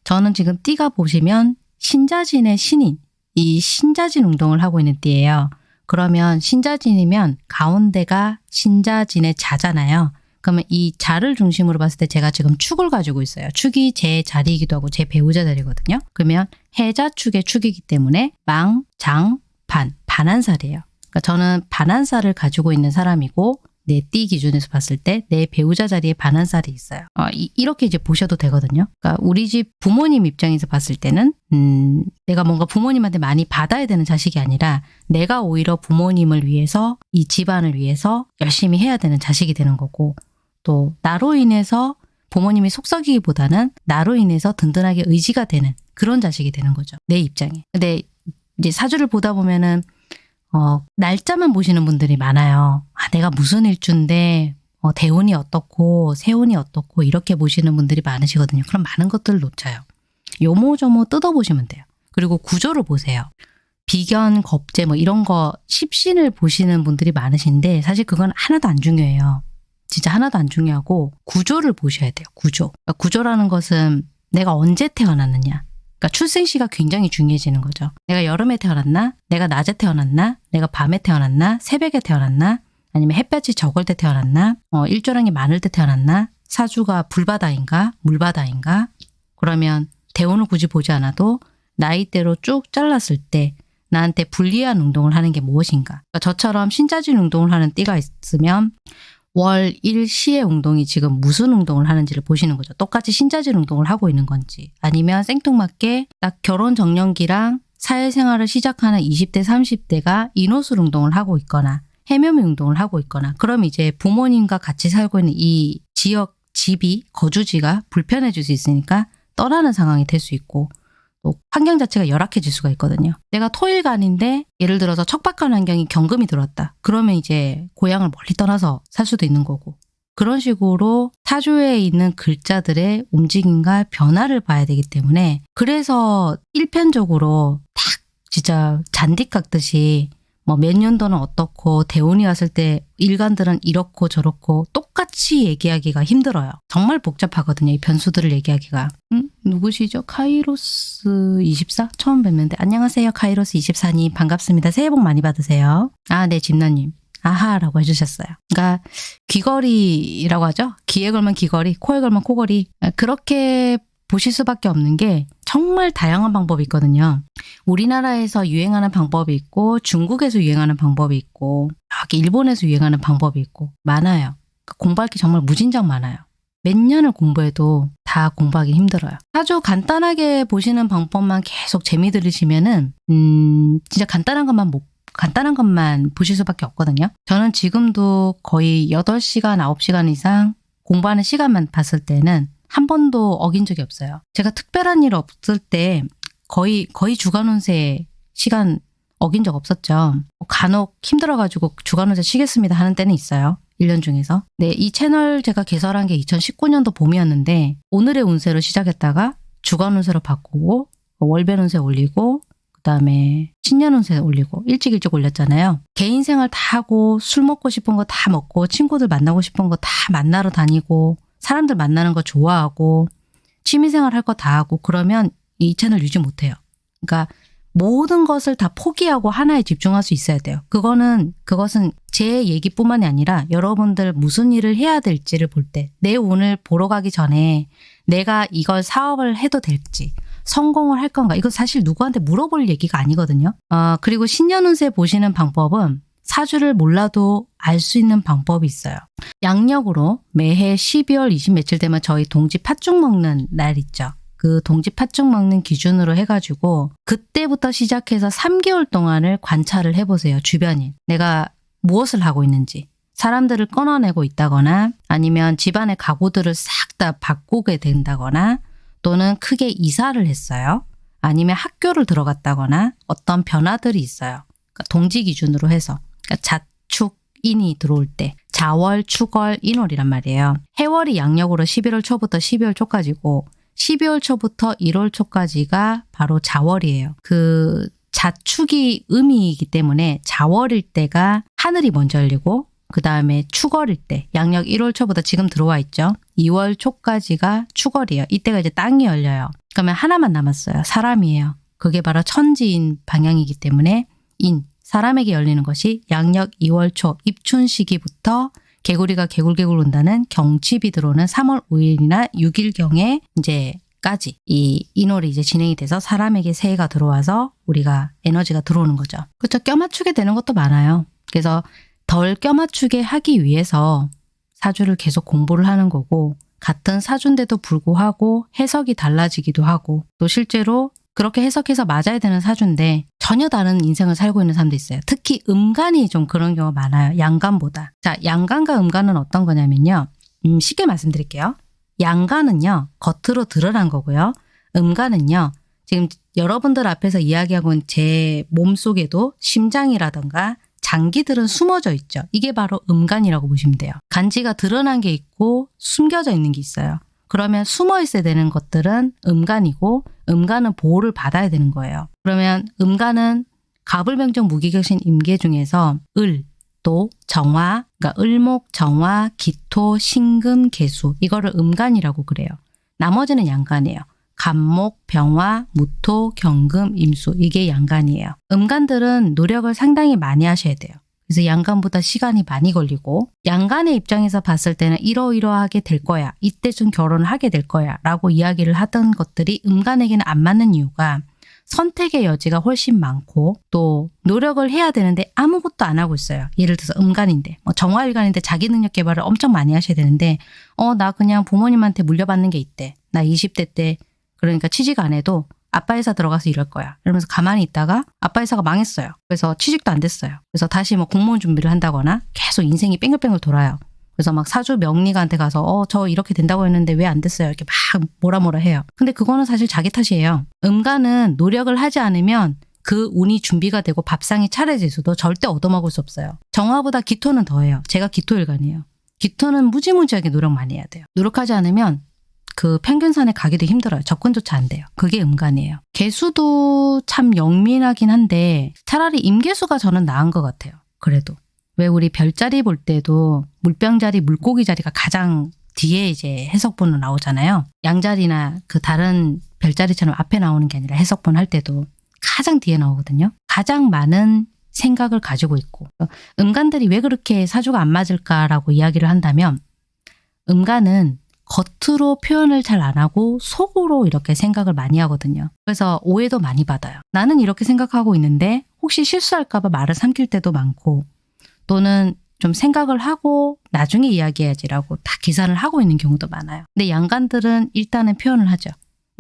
저는 지금 띠가 보시면 신자진의 신인 이 신자진 운동을 하고 있는 띠예요. 그러면 신자진이면 가운데가 신자진의 자잖아요. 그러면 이 자를 중심으로 봤을 때 제가 지금 축을 가지고 있어요. 축이 제 자리이기도 하고 제 배우자 자리거든요. 그러면 해자축의 축이기 때문에 망, 장, 반, 반한살이에요. 그러니까 저는 반한살을 가지고 있는 사람이고 내띠 기준에서 봤을 때 내 배우자 자리에 반한살이 있어요. 어, 이, 렇게 이제 보셔도 되거든요. 그러니까 우리 집 부모님 입장에서 봤을 때는 음, 내가 뭔가 부모님한테 많이 받아야 되는 자식이 아니라 내가 오히려 부모님을 위해서 이 집안을 위해서 열심히 해야 되는 자식이 되는 거고 또 나로 인해서 부모님이 속썩이기보다는 나로 인해서 든든하게 의지가 되는 그런 자식이 되는 거죠. 내 입장에. 근데 이제 사주를 보다 보면은 어, 날짜만 보시는 분들이 많아요. 아, 내가 무슨 일주인데 어, 대운이 어떻고 세운이 어떻고 이렇게 보시는 분들이 많으시거든요. 그럼 많은 것들을 놓쳐요. 요모조모 뜯어보시면 돼요. 그리고 구조를 보세요. 비견, 겁재 뭐 이런 거 십신을 보시는 분들이 많으신데 사실 그건 하나도 안 중요해요. 진짜 하나도 안 중요하고 구조를 보셔야 돼요. 구조. 그러니까 구조라는 것은 내가 언제 태어났느냐. 그러니까 출생시가 굉장히 중요해지는 거죠. 내가 여름에 태어났나? 내가 낮에 태어났나? 내가 밤에 태어났나? 새벽에 태어났나? 아니면 햇볕이 적을 때 태어났나? 어, 일조량이 많을 때 태어났나? 사주가 불바다인가? 물바다인가? 그러면 대운을 굳이 보지 않아도 나이대로 쭉 잘랐을 때 나한테 불리한 운동을 하는 게 무엇인가? 그러니까 저처럼 신자진 운동을 하는 띠가 있으면 월, 일, 시의 운동이 지금 무슨 운동을 하는지를 보시는 거죠. 똑같이 신자질 운동을 하고 있는 건지 아니면 생뚱맞게 딱 결혼 정년기랑 사회생활을 시작하는 20대, 30대가 인호술 운동을 하고 있거나 해묘미 운동을 하고 있거나 그럼 이제 부모님과 같이 살고 있는 이 지역, 집이, 거주지가 불편해질 수 있으니까 떠나는 상황이 될 수 있고 또 환경 자체가 열악해질 수가 있거든요. 내가 토일간인데 예를 들어서 척박한 환경이 경금이 들어왔다. 그러면 이제 고향을 멀리 떠나서 살 수도 있는 거고 그런 식으로 사주에 있는 글자들의 움직임과 변화를 봐야 되기 때문에 그래서 일편적으로 딱 진짜 잔디 깎듯이 뭐 몇 년도는 어떻고 대운이 왔을 때 일간들은 이렇고 저렇고 똑같이 얘기하기가 힘들어요. 정말 복잡하거든요. 이 변수들을 얘기하기가. 음, 누구시죠? 카이로스 24? 처음 뵙는데 안녕하세요. 카이로스 24님 반갑습니다. 새해 복 많이 받으세요. 아, 네, 집나님. 아하라고 해주셨어요. 그러니까 귀걸이라고 하죠. 귀에 걸면 귀걸이, 코에 걸면 코걸이. 그렇게 보실 수밖에 없는 게 정말 다양한 방법이 있거든요. 우리나라에서 유행하는 방법이 있고 중국에서 유행하는 방법이 있고 여기 일본에서 유행하는 방법이 있고 많아요. 그러니까 공부할 게 정말 무진장 많아요. 몇 년을 공부해도 다 공부하기 힘들어요. 아주 간단하게 보시는 방법만 계속 재미 들으시면은 음 진짜 간단한 것만 못 간단한 것만 보실 수밖에 없거든요. 저는 지금도 거의 8시간, 9시간 이상 공부하는 시간만 봤을 때는 한 번도 어긴 적이 없어요. 제가 특별한 일 없을 때 거의 거의 주간 운세 시간 어긴 적 없었죠. 간혹 힘들어가지고 주간 운세 쉬겠습니다 하는 때는 있어요. 1년 중에서. 네, 이 채널 제가 개설한 게 2019년도 봄이었는데 오늘의 운세로 시작했다가 주간 운세로 바꾸고 월별 운세 올리고 그다음에 신년 운세 올리고 일찍 일찍 올렸잖아요. 개인 생활 다 하고 술 먹고 싶은 거 다 먹고 친구들 만나고 싶은 거 다 만나러 다니고 사람들 만나는 거 좋아하고 취미생활 할 거 다 하고 그러면 이 채널 유지 못해요. 그러니까 모든 것을 다 포기하고 하나에 집중할 수 있어야 돼요. 그거는 그것은 제 얘기뿐만이 아니라 여러분들 무슨 일을 해야 될지를 볼 때 내 운을 보러 가기 전에 내가 이걸 사업을 해도 될지 성공을 할 건가 이거 사실 누구한테 물어볼 얘기가 아니거든요. 아 그리고 신년 운세 보시는 방법은 사주를 몰라도 알 수 있는 방법이 있어요. 양력으로 매해 12월 20 며칠 되면 저희 동지 팥죽 먹는 날 있죠. 그 동지 팥죽 먹는 기준으로 해가지고 그때부터 시작해서 3개월 동안을 관찰을 해보세요. 주변인. 내가 무엇을 하고 있는지. 사람들을 끊어내고 있다거나 아니면 집안의 가구들을 싹 다 바꾸게 된다거나 또는 크게 이사를 했어요. 아니면 학교를 들어갔다거나 어떤 변화들이 있어요. 그러니까 동지 기준으로 해서. 그러니까 자축인이 들어올 때 자월, 축월, 인월이란 말이에요. 해월이 양력으로 11월 초부터 12월 초까지고 12월 초부터 1월 초까지가 바로 자월이에요. 그 자축이 음이기 때문에 자월일 때가 하늘이 먼저 열리고 그 다음에 축월일 때 양력 1월 초부터 지금 들어와 있죠. 2월 초까지가 축월이에요. 이때가 이제 땅이 열려요. 그러면 하나만 남았어요. 사람이에요. 그게 바로 천지인 방향이기 때문에 인, 사람에게 열리는 것이 양력 2월 초 입춘 시기부터 개구리가 개굴개굴 온다는 경칩이 들어오는 3월 5일이나 6일경에 이제 까지 이 인월이 이제 진행이 돼서 사람에게 새해가 들어와서 우리가 에너지가 들어오는 거죠. 그렇죠. 껴맞추게 되는 것도 많아요. 그래서 덜 껴맞추게 하기 위해서 사주를 계속 공부를 하는 거고 같은 사주인데도 불구하고 해석이 달라지기도 하고 또 실제로 그렇게 해석해서 맞아야 되는 사주인데 전혀 다른 인생을 살고 있는 사람도 있어요. 특히 음간이 좀 그런 경우가 많아요. 양간보다. 자, 양간과 음간은 어떤 거냐면요. 음, 쉽게 말씀드릴게요. 양간은요. 겉으로 드러난 거고요. 음간은요. 지금 여러분들 앞에서 이야기하고 있는 제 몸속에도 심장이라던가 장기들은 숨어져 있죠. 이게 바로 음간이라고 보시면 돼요. 간지가 드러난 게 있고 숨겨져 있는 게 있어요. 그러면 숨어 있어야 되는 것들은 음간이고 음간은 보호를 받아야 되는 거예요. 그러면 음간은 가불병정 무기격신 임계 중에서 을, 또 정화, 그러니까 을목, 정화, 기토, 신금, 개수 이거를 음간이라고 그래요. 나머지는 양간이에요. 간목, 병화, 무토, 경금, 임수 이게 양간이에요. 음간들은 노력을 상당히 많이 하셔야 돼요. 그래서 양간보다 시간이 많이 걸리고 양간의 입장에서 봤을 때는 이러이러하게 될 거야. 이때쯤 결혼을 하게 될 거야. 라고 이야기를 하던 것들이 음간에게는 안 맞는 이유가 선택의 여지가 훨씬 많고 또 노력을 해야 되는데 아무것도 안 하고 있어요. 예를 들어서 음간인데 뭐 정화일간인데 자기 능력 개발을 엄청 많이 하셔야 되는데 어 나 그냥 부모님한테 물려받는 게 있대. 나 20대 때 그러니까 취직 안 해도 아빠 회사 들어가서 일할 거야. 이러면서 가만히 있다가 아빠 회사가 망했어요. 그래서 취직도 안 됐어요. 그래서 다시 뭐 공무원 준비를 한다거나 계속 인생이 뺑글뺑글 돌아요. 그래서 막 사주 명리가한테 가서 어 저 이렇게 된다고 했는데 왜 안 됐어요 이렇게 막 뭐라 뭐라 해요. 근데 그거는 사실 자기 탓이에요. 음간은 노력을 하지 않으면 그 운이 준비가 되고 밥상이 차려져 있어도 절대 얻어먹을 수 없어요. 정화보다 기토는 더해요. 제가 기토일간이에요. 기토는 무지무지하게 노력 많이 해야 돼요. 노력하지 않으면 그 평균선에 가기도 힘들어요. 접근조차 안 돼요. 그게 음간이에요. 개수도 참 영민하긴 한데 차라리 임개수가 저는 나은 것 같아요. 그래도. 왜 우리 별자리 볼 때도 물병자리, 물고기 자리가 가장 뒤에 이제 해석본으로 나오잖아요. 양자리나 그 다른 별자리처럼 앞에 나오는 게 아니라 해석본 할 때도 가장 뒤에 나오거든요. 가장 많은 생각을 가지고 있고 음간들이 왜 그렇게 사주가 안 맞을까라고 이야기를 한다면 음간은 겉으로 표현을 잘 안 하고 속으로 이렇게 생각을 많이 하거든요. 그래서 오해도 많이 받아요. 나는 이렇게 생각하고 있는데 혹시 실수할까 봐 말을 삼킬 때도 많고 또는 좀 생각을 하고 나중에 이야기해야지라고 다 계산을 하고 있는 경우도 많아요. 근데 양간들은 일단은 표현을 하죠.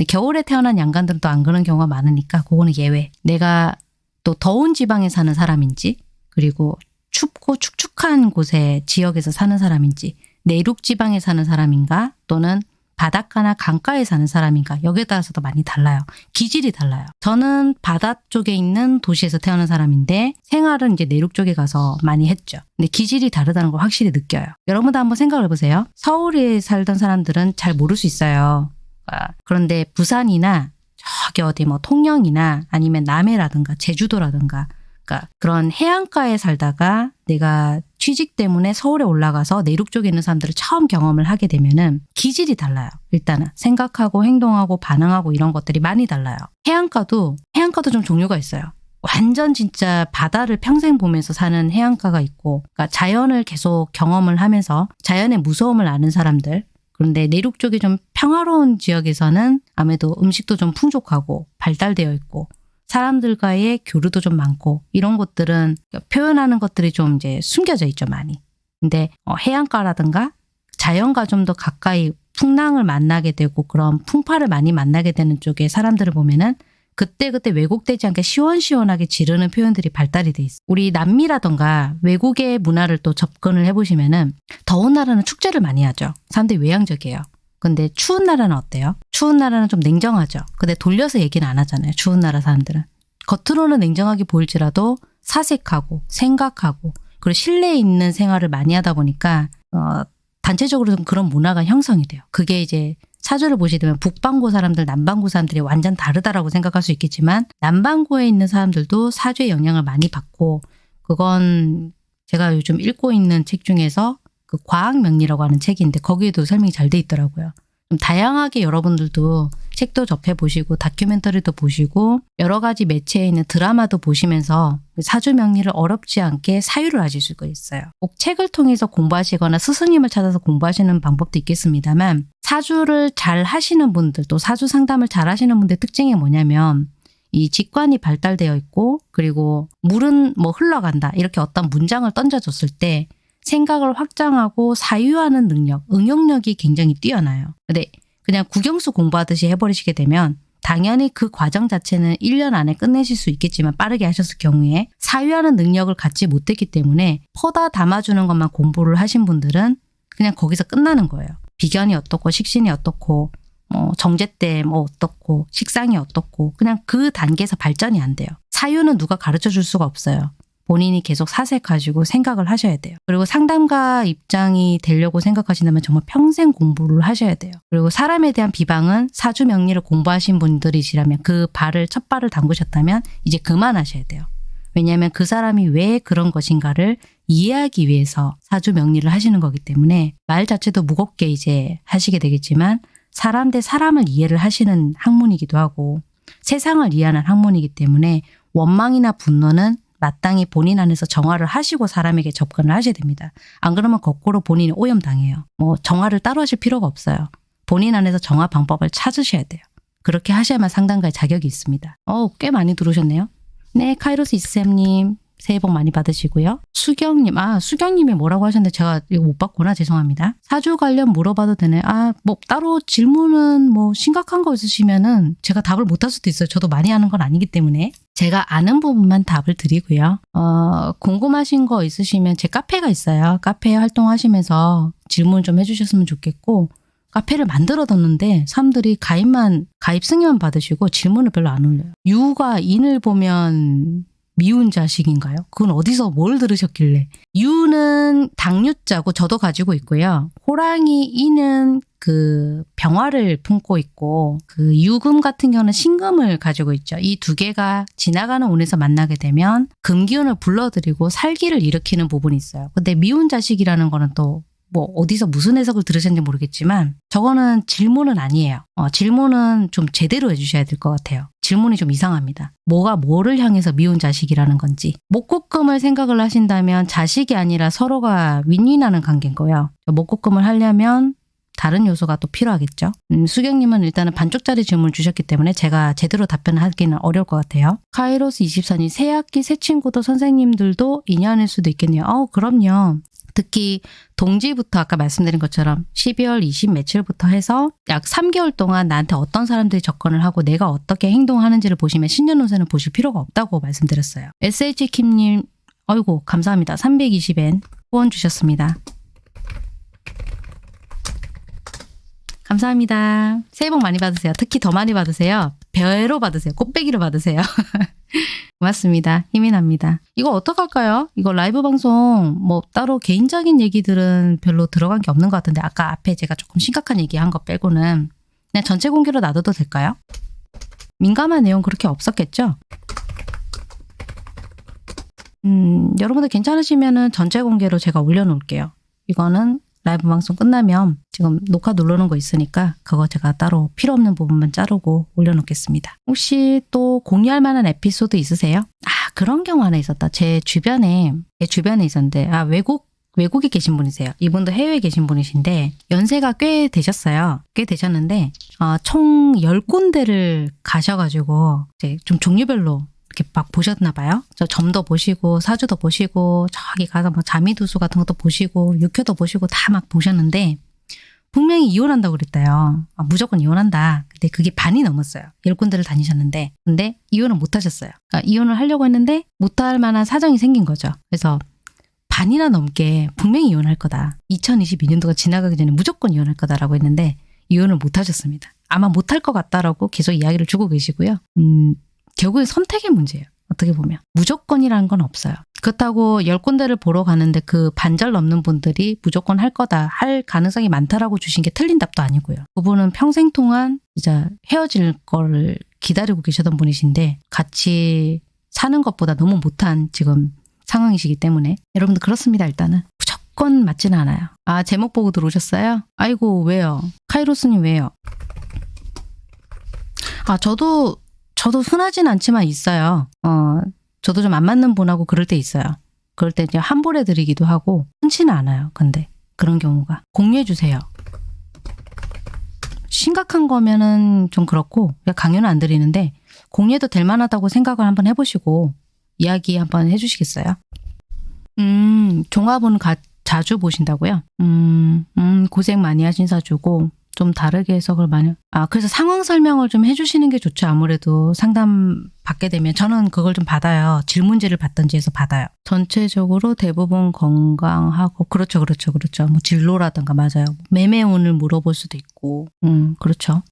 겨울에 태어난 양간들은 또 안 그런 경우가 많으니까 그거는 예외. 내가 또 더운 지방에 사는 사람인지 그리고 춥고 축축한 곳에 지역에서 사는 사람인지 내륙 지방에 사는 사람인가 또는 바닷가나 강가에 사는 사람인가 여기에 따라서도 많이 달라요. 기질이 달라요. 저는 바다 쪽에 있는 도시에서 태어난 사람인데 생활은 이제 내륙 쪽에 가서 많이 했죠. 근데 기질이 다르다는 걸 확실히 느껴요. 여러분도 한번 생각을 해보세요. 서울에 살던 사람들은 잘 모를 수 있어요. 아, 그런데 부산이나 저기 어디 뭐 통영이나 아니면 남해라든가 제주도라든가 그러니까 그런 해안가에 살다가 내가 취직 때문에 서울에 올라가서 내륙 쪽에 있는 사람들을 처음 경험을 하게 되면은 기질이 달라요. 일단은 생각하고 행동하고 반응하고 이런 것들이 많이 달라요. 해안가도 해안가도 좀 종류가 있어요. 완전 진짜 바다를 평생 보면서 사는 해안가가 있고 그러니까 자연을 계속 경험을 하면서 자연의 무서움을 아는 사람들 그런데 내륙 쪽이 좀 평화로운 지역에서는 아무래도 음식도 좀 풍족하고 발달되어 있고 사람들과의 교류도 좀 많고 이런 것들은 표현하는 것들이 좀 이제 숨겨져 있죠 많이. 근데 어, 해안가라든가 자연과 좀 더 가까이 풍랑을 만나게 되고 그런 풍파를 많이 만나게 되는 쪽에 사람들을 보면은 그때그때 왜곡되지 않게 시원시원하게 지르는 표현들이 발달이 돼 있어요. 우리 남미라던가 외국의 문화를 또 접근을 해보시면은 더운 나라는 축제를 많이 하죠. 사람들이 외향적이에요. 근데 추운 나라는 어때요? 추운 나라는 좀 냉정하죠. 근데 돌려서 얘기는 안 하잖아요. 추운 나라 사람들은. 겉으로는 냉정하게 보일지라도 사색하고 생각하고 그리고 실내에 있는 생활을 많이 하다 보니까 어, 단체적으로 좀 그런 문화가 형성이 돼요. 그게 이제 사주를 보시게 되면 북반구 사람들, 남반구 사람들이 완전 다르다라고 생각할 수 있겠지만 남반구에 있는 사람들도 사주의 영향을 많이 받고 그건 제가 요즘 읽고 있는 책 중에서 그 과학명리라고 하는 책인데 거기에도 설명이 잘 돼 있더라고요. 좀 다양하게 여러분들도 책도 접해보시고 다큐멘터리도 보시고 여러 가지 매체에 있는 드라마도 보시면서 사주 명리를 어렵지 않게 사유를 하실 수가 있어요. 꼭 책을 통해서 공부하시거나 스승님을 찾아서 공부하시는 방법도 있겠습니다만 사주를 잘 하시는 분들 또 사주 상담을 잘 하시는 분들 특징이 뭐냐면 이 직관이 발달되어 있고 그리고 물은 뭐 흘러간다 이렇게 어떤 문장을 던져줬을 때 생각을 확장하고 사유하는 능력, 응용력이 굉장히 뛰어나요. 근데 그냥 국영수 공부하듯이 해버리시게 되면 당연히 그 과정 자체는 1년 안에 끝내실 수 있겠지만 빠르게 하셨을 경우에 사유하는 능력을 갖지 못했기 때문에 퍼다 담아주는 것만 공부를 하신 분들은 그냥 거기서 끝나는 거예요. 비견이 어떻고 식신이 어떻고 뭐 정제 때 뭐 어떻고 식상이 어떻고 그냥 그 단계에서 발전이 안 돼요. 사유는 누가 가르쳐 줄 수가 없어요. 본인이 계속 사색하시고 생각을 하셔야 돼요. 그리고 상담가 입장이 되려고 생각하신다면 정말 평생 공부를 하셔야 돼요. 그리고 사람에 대한 비방은 사주 명리를 공부하신 분들이시라면 그 발을 첫 발을 담그셨다면 이제 그만하셔야 돼요. 왜냐하면 그 사람이 왜 그런 것인가를 이해하기 위해서 사주 명리를 하시는 거기 때문에 말 자체도 무겁게 이제 하시게 되겠지만 사람 대 사람을 이해를 하시는 학문이기도 하고 세상을 이해하는 학문이기 때문에 원망이나 분노는 마땅히 본인 안에서 정화를 하시고 사람에게 접근을 하셔야 됩니다. 안 그러면 거꾸로 본인이 오염당해요. 뭐 정화를 따로 하실 필요가 없어요. 본인 안에서 정화 방법을 찾으셔야 돼요. 그렇게 하셔야만 상담가의 자격이 있습니다. 어, 꽤 많이 들어오셨네요. 네, 카이로스 이쌤님 새해 복 많이 받으시고요. 수경님, 아 수경님이 뭐라고 하셨는데 제가 이거 못 봤구나 죄송합니다. 사주 관련 물어봐도 되네. 아 뭐 따로 질문은 뭐 심각한 거 있으시면은 제가 답을 못 할 수도 있어요. 저도 많이 하는 건 아니기 때문에 제가 아는 부분만 답을 드리고요. 어, 궁금하신 거 있으시면 제 카페가 있어요. 카페 활동하시면서 질문 좀 해주셨으면 좋겠고 카페를 만들어 뒀는데 사람들이 가입만 가입 승인만 받으시고 질문을 별로 안 올려요. 유가 인을 보면 미운 자식인가요? 그건 어디서 뭘 들으셨길래? 유는 당유자고 저도 가지고 있고요. 호랑이 이는 그 병화를 품고 있고 그 유금 같은 경우는 신금을 가지고 있죠. 이 두 개가 지나가는 운에서 만나게 되면 금기운을 불러들이고 살기를 일으키는 부분이 있어요. 근데 미운 자식이라는 거는 또 뭐 어디서 무슨 해석을 들으셨는지 모르겠지만 저거는 질문은 아니에요. 어, 질문은 좀 제대로 해주셔야 될 것 같아요. 질문이 좀 이상합니다. 뭐가 뭐를 향해서 미운 자식이라는 건지. 목국금을 생각을 하신다면 자식이 아니라 서로가 윈윈하는 관계인 거예요. 목국금을 하려면 다른 요소가 또 필요하겠죠. 음, 수경님은 일단은 반쪽짜리 질문을 주셨기 때문에 제가 제대로 답변을 하기는 어려울 것 같아요. 카이로스 24님, 새 학기 새 친구도 선생님들도 인연일 수도 있겠네요. 어, 그럼요. 특히 동지부터 아까 말씀드린 것처럼 12월 20 며칠부터 해서 약 3개월 동안 나한테 어떤 사람들이 접근을 하고 내가 어떻게 행동하는지를 보시면 신년운세는 보실 필요가 없다고 말씀드렸어요. SH킴님, 어이구 감사합니다. 320엔 후원 주셨습니다. 감사합니다. 새해 복 많이 받으세요. 특히 더 많이 받으세요. 배로 받으세요. 꽃배기로 받으세요. 고맙습니다. 힘이 납니다. 이거 어떡할까요? 이거 라이브 방송 뭐 따로 개인적인 얘기들은 별로 들어간 게 없는 것 같은데 아까 앞에 제가 조금 심각한 얘기한 거 빼고는 그냥 전체 공개로 놔둬도 될까요? 민감한 내용 그렇게 없었겠죠? 음, 여러분들 괜찮으시면 은 전체 공개로 제가 올려놓을게요. 이거는 라이브 방송 끝나면 지금 녹화 누르는 거 있으니까 그거 제가 따로 필요 없는 부분만 자르고 올려놓겠습니다. 혹시 또 공유할 만한 에피소드 있으세요? 아 그런 경우 하나 있었다. 제 주변에 제 주변에 있었는데 아 외국 외국에 계신 분이세요. 이분도 해외에 계신 분이신데 연세가 꽤 되셨어요. 꽤 되셨는데 어, 총 10군데를 가셔가지고 이제 좀 종류별로 이렇게 막 보셨나 봐요. 저 점도 보시고 사주도 보시고 저기 가서 뭐 자미두수 같은 것도 보시고 육효도 보시고 다 막 보셨는데 분명히 이혼한다고 그랬대요. 아, 무조건 이혼한다. 근데 그게 반이 넘었어요. 열 군데를 다니셨는데 근데 이혼을 못 하셨어요. 그러니까 이혼을 하려고 했는데 못 할 만한 사정이 생긴 거죠. 그래서 반이나 넘게 분명히 이혼할 거다. 2022년도가 지나가기 전에 무조건 이혼할 거다라고 했는데 이혼을 못 하셨습니다. 아마 못할 것 같다라고 계속 이야기를 주고 계시고요. 음, 결국엔 선택의 문제예요. 어떻게 보면. 무조건이라는 건 없어요. 그렇다고 열 군데를 보러 가는데 그 반절 넘는 분들이 무조건 할 거다, 할 가능성이 많다라고 주신 게 틀린 답도 아니고요. 그분은 평생 동안 이제 헤어질 거를 기다리고 계셨던 분이신데 같이 사는 것보다 너무 못한 지금 상황이시기 때문에 여러분들 그렇습니다 일단은 무조건 맞지는 않아요. 아 제목 보고 들어오셨어요? 아이고 왜요? 카이로스님 왜요? 아 저도 저도 흔하진 않지만 있어요. 어, 저도 좀 안 맞는 분하고 그럴 때 있어요. 그럴 때 이제 환불해 드리기도 하고 흔치는 않아요. 근데 그런 경우가 공유해 주세요. 심각한 거면은 좀 그렇고 강요는 안 드리는데 공유해도 될 만하다고 생각을 한번 해보시고 이야기 한번 해주시겠어요? 음, 종합은 가, 자주 보신다고요? 음, 음, 고생 많이 하신 사주고 좀 다르게 해석을 많이 아 그래서 상황 설명을 좀 해주시는 게 좋죠. 아무래도 상담 받게 되면. 저는 그걸 좀 받아요. 질문지를 받던지 해서 받아요. 전체적으로 대부분 건강하고 그렇죠 그렇죠 그렇죠. 뭐 진로라든가 맞아요. 매매운을 물어볼 수도 있고. 음 그렇죠.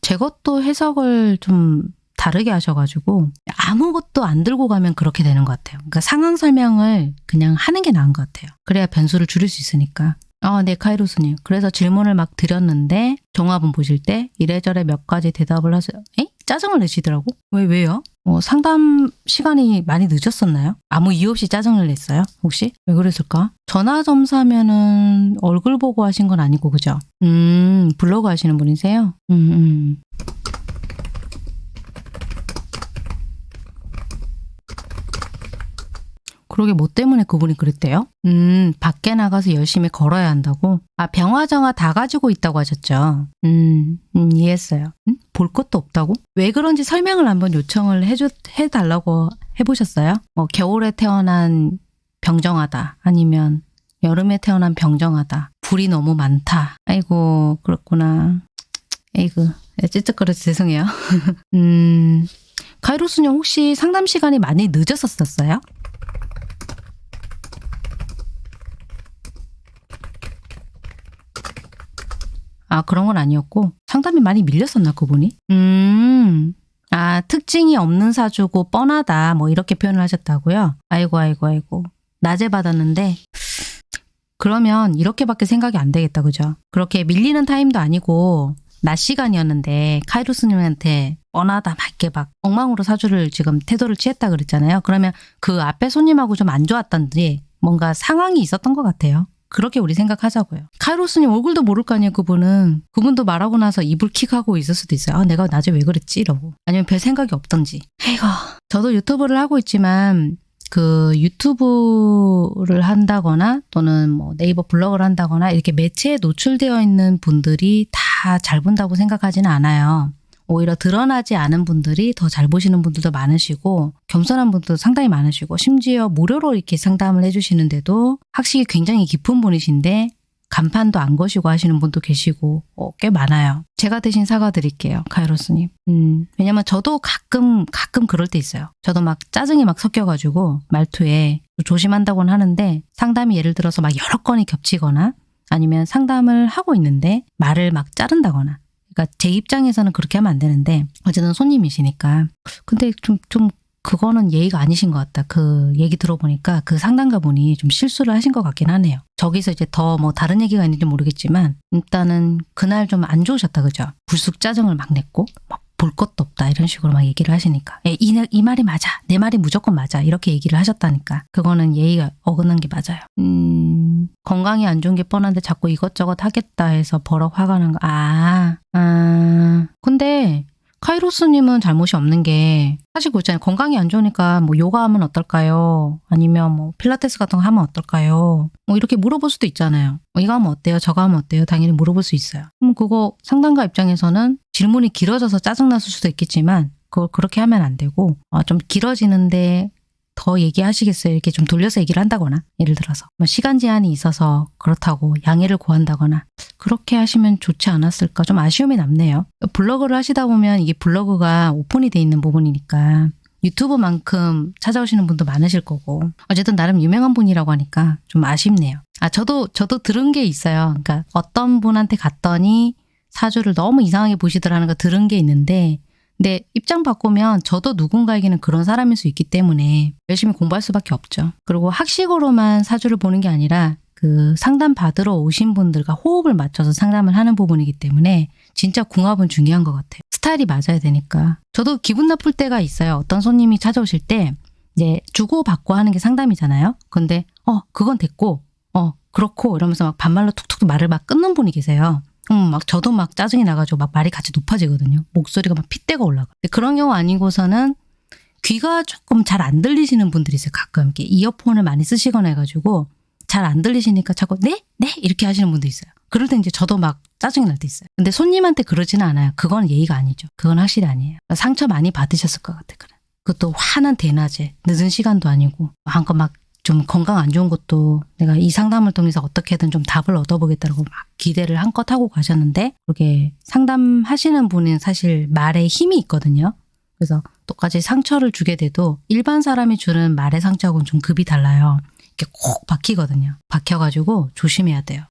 제 것도 해석을 좀 다르게 하셔가지고 아무것도 안 들고 가면 그렇게 되는 것 같아요. 그러니까 상황 설명을 그냥 하는 게 나은 것 같아요. 그래야 변수를 줄일 수 있으니까 아, 네, 카이로스님. 그래서 질문을 막 드렸는데 종합은 보실 때 이래저래 몇 가지 대답을 하세요. 에? 짜증을 내시더라고? 왜, 왜요? 뭐 상담 시간이 많이 늦었었나요? 아무 이유 없이 짜증을 냈어요? 혹시? 왜 그랬을까? 전화 점사면은 얼굴 보고 하신 건 아니고, 그죠? 음, 블로그 하시는 분이세요? 음, 음. 그러게 뭐 때문에 그분이 그랬대요? 음, 밖에 나가서 열심히 걸어야 한다고? 아, 병화정화 다 가지고 있다고 하셨죠? 음, 음 이해했어요. 음? 볼 것도 없다고? 왜 그런지 설명을 한번 요청을 해줘, 해달라고 해보셨어요? 뭐, 겨울에 태어난 병정하다. 아니면 여름에 태어난 병정하다. 불이 너무 많다. 아이고, 그렇구나. 에이그, 찌쩍거려서 죄송해요. 음, 카이로스님 혹시 상담 시간이 많이 늦었었어요? 아, 그런 건 아니었고 상담이 많이 밀렸었나 그분이? 음. 아, 아, 특징이 없는 사주고 뻔하다. 뭐 이렇게 표현을 하셨다고요? 아이고, 아이고, 아이고. 낮에 받았는데, 그러면 이렇게밖에 생각이 안 되겠다. 그죠? 그렇게 밀리는 타임도 아니고, 낮 시간이었는데, 카이로스님한테 뻔하다. 막 이렇게 막 엉망으로 사주를 지금 태도를 취했다 그랬잖아요. 그러면 그 앞에 손님하고 좀 안 좋았던지, 뭔가 상황이 있었던 것 같아요. 그렇게 우리 생각하자고요. 카이로스님 얼굴도 모를 거 아니에요, 그분은. 그분도 말하고 나서 입을 킥하고 있을 수도 있어요. 아, 내가 낮에 왜 그랬지? 이러고. 아니면 별 생각이 없던지. 에이고. 저도 유튜브를 하고 있지만, 그 유튜브를 한다거나 또는 뭐 네이버 블로그를 한다거나 이렇게 매체에 노출되어 있는 분들이 다 잘 본다고 생각하지는 않아요. 오히려 드러나지 않은 분들이 더 잘 보시는 분들도 많으시고 겸손한 분들도 상당히 많으시고 심지어 무료로 이렇게 상담을 해주시는데도 학식이 굉장히 깊은 분이신데 간판도 안 거시고 하시는 분도 계시고 어, 꽤 많아요. 제가 대신 사과드릴게요. 카이로스님. 음, 왜냐면 저도 가끔 가끔 그럴 때 있어요. 저도 막 짜증이 막 섞여가지고 말투에 조심한다고는 하는데 상담이 예를 들어서 막 여러 건이 겹치거나 아니면 상담을 하고 있는데 말을 막 자른다거나 그러니까 제 입장에서는 그렇게 하면 안 되는데 어쨌든 손님이시니까 근데 좀 좀 그거는 예의가 아니신 것 같다. 그 얘기 들어보니까 그 상담가분이 좀 실수를 하신 것 같긴 하네요. 저기서 이제 더 뭐 다른 얘기가 있는지 모르겠지만 일단은 그날 좀 안 좋으셨다 그죠? 불쑥 짜증을 막 냈고 막 볼 것도 없다. 이런 식으로 막 얘기를 하시니까. 예, 이, 이 말이 맞아. 내 말이 무조건 맞아. 이렇게 얘기를 하셨다니까. 그거는 예의가 어긋난 게 맞아요. 음 건강이 안 좋은 게 뻔한데 자꾸 이것저것 하겠다 해서 버럭 화가 난 거. 아, 아. 근데 카이로스님은 잘못이 없는 게 사실 그렇잖아요. 건강이 안 좋으니까 뭐 요가하면 어떨까요? 아니면 뭐 필라테스 같은 거 하면 어떨까요? 뭐 이렇게 물어볼 수도 있잖아요. 뭐 이거 하면 어때요? 저거 하면 어때요? 당연히 물어볼 수 있어요. 그럼 그거 상담가 입장에서는 질문이 길어져서 짜증났을 수도 있겠지만 그걸 그렇게 하면 안 되고 어, 좀 길어지는데 더 얘기하시겠어요? 이렇게 좀 돌려서 얘기를 한다거나 예를 들어서 뭐 시간 제한이 있어서 그렇다고 양해를 구한다거나 그렇게 하시면 좋지 않았을까 좀 아쉬움이 남네요. 블로그를 하시다 보면 이게 블로그가 오픈이 돼 있는 부분이니까 유튜브만큼 찾아오시는 분도 많으실 거고 어쨌든 나름 유명한 분이라고 하니까 좀 아쉽네요. 아 저도 저도 들은 게 있어요. 그러니까 어떤 분한테 갔더니 사주를 너무 이상하게 보시더라는 거 들은 게 있는데 근데 입장 바꾸면 저도 누군가에게는 그런 사람일 수 있기 때문에 열심히 공부할 수밖에 없죠. 그리고 학식으로만 사주를 보는 게 아니라 그 상담 받으러 오신 분들과 호흡을 맞춰서 상담을 하는 부분이기 때문에 진짜 궁합은 중요한 것 같아요. 스타일이 맞아야 되니까. 저도 기분 나쁠 때가 있어요. 어떤 손님이 찾아오실 때 이제 주고 받고 하는 게 상담이잖아요. 근데 어 그건 됐고 어 그렇고 이러면서 막 반말로 툭툭 말을 막 끊는 분이 계세요. 음, 막 저도 막 짜증이 나가지고 막 말이 같이 높아지거든요. 목소리가 막 핏대가 올라가. 그런 경우 아니고서는 귀가 조금 잘 안 들리시는 분들이 있어요. 가끔 이렇게 이어폰을 많이 쓰시거나 해가지고 잘 안 들리시니까 자꾸 네? 네? 이렇게 하시는 분도 있어요. 그럴 때 이제 저도 막 짜증이 날 때 있어요. 근데 손님한테 그러지는 않아요. 그건 예의가 아니죠. 그건 확실히 아니에요. 상처 많이 받으셨을 것 같아. 그래. 그것도 화는 대낮에 늦은 시간도 아니고 한껏 막 좀 건강 안 좋은 것도 내가 이 상담을 통해서 어떻게든 좀 답을 얻어보겠다고 막 기대를 한껏 하고 가셨는데 그렇게 상담하시는 분은 사실 말에 힘이 있거든요. 그래서 똑같이 상처를 주게 돼도 일반 사람이 주는 말의 상처하고는 좀 급이 달라요. 이렇게 콕 박히거든요. 박혀가지고 조심해야 돼요.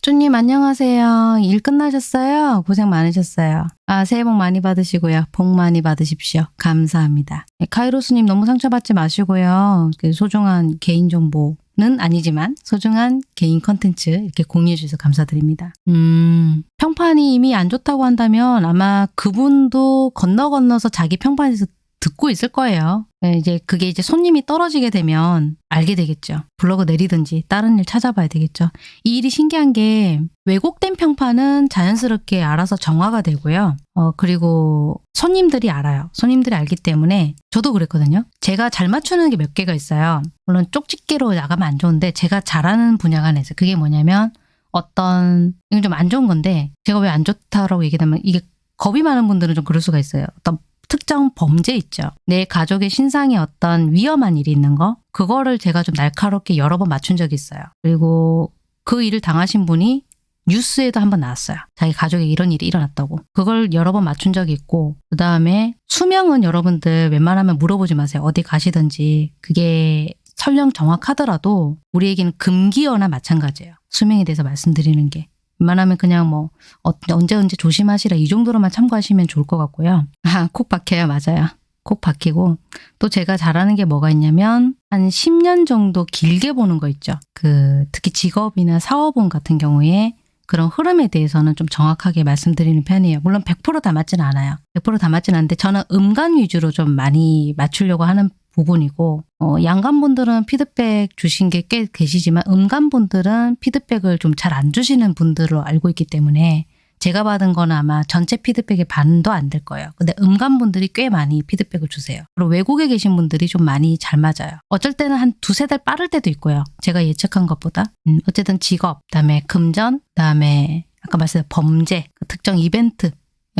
쪼님 안녕하세요. 일 끝나셨어요? 고생 많으셨어요. 아 새해 복 많이 받으시고요. 복 많이 받으십시오. 감사합니다. 네, 카이로스님 너무 상처받지 마시고요. 그 소중한 개인정보 는 아니지만 소중한 개인 컨텐츠 이렇게 공유해 주셔서 감사드립니다. 음 평판이 이미 안 좋다고 한다면 아마 그분도 건너 건너서 자기 평판에서 듣고 있을 거예요. 네, 이제 그게 이제 손님이 떨어지게 되면 알게 되겠죠. 블로그 내리든지 다른 일 찾아봐야 되겠죠. 이 일이 신기한 게 왜곡된 평판은 자연스럽게 알아서 정화가 되고요. 어, 그리고 손님들이 알아요. 손님들이 알기 때문에 저도 그랬거든요. 제가 잘 맞추는 게 몇 개가 있어요. 물론 쪽집게로 나가면 안 좋은데 제가 잘하는 분야가 하나 있어요. 그게 뭐냐면 어떤 이건 좀 안 좋은 건데 제가 왜 안 좋다라고 얘기하면 이게 겁이 많은 분들은 좀 그럴 수가 있어요. 어떤 특정 범죄 있죠. 내 가족의 신상에 어떤 위험한 일이 있는 거 그거를 제가 좀 날카롭게 여러 번 맞춘 적이 있어요. 그리고 그 일을 당하신 분이 뉴스에도 한번 나왔어요. 자기 가족에 이런 일이 일어났다고. 그걸 여러 번 맞춘 적이 있고 그 다음에 수명은 여러분들 웬만하면 물어보지 마세요. 어디 가시든지 그게 설령 정확하더라도 우리에게는 금기어나 마찬가지예요. 수명에 대해서 말씀드리는 게. 웬만하면 그냥 뭐 어, 언제 언제 조심하시라 이 정도로만 참고하시면 좋을 것 같고요. 아, 콕 박혀요. 맞아요. 콕 박히고 또 제가 잘하는 게 뭐가 있냐면 한 10년 정도 길게 보는 거 있죠. 그 특히 직업이나 사업운 같은 경우에 그런 흐름에 대해서는 좀 정확하게 말씀드리는 편이에요. 물론 100%다 맞지는 않아요. 100%다 맞지는 않는데 저는 음간 위주로 좀 많이 맞추려고 하는 부분이고 어, 양간분들은 피드백 주신 게 꽤 계시지만 음간분들은 피드백을 좀 잘 안 주시는 분들로 알고 있기 때문에 제가 받은 거는 아마 전체 피드백의 반도 안 될 거예요. 근데 음간분들이 꽤 많이 피드백을 주세요. 그리고 외국에 계신 분들이 좀 많이 잘 맞아요. 어쩔 때는 한 두세 달 빠를 때도 있고요. 제가 예측한 것보다. 음, 어쨌든 직업, 그다음에 금전, 그다음에 아까 말씀드린 범죄, 그 특정 이벤트 예,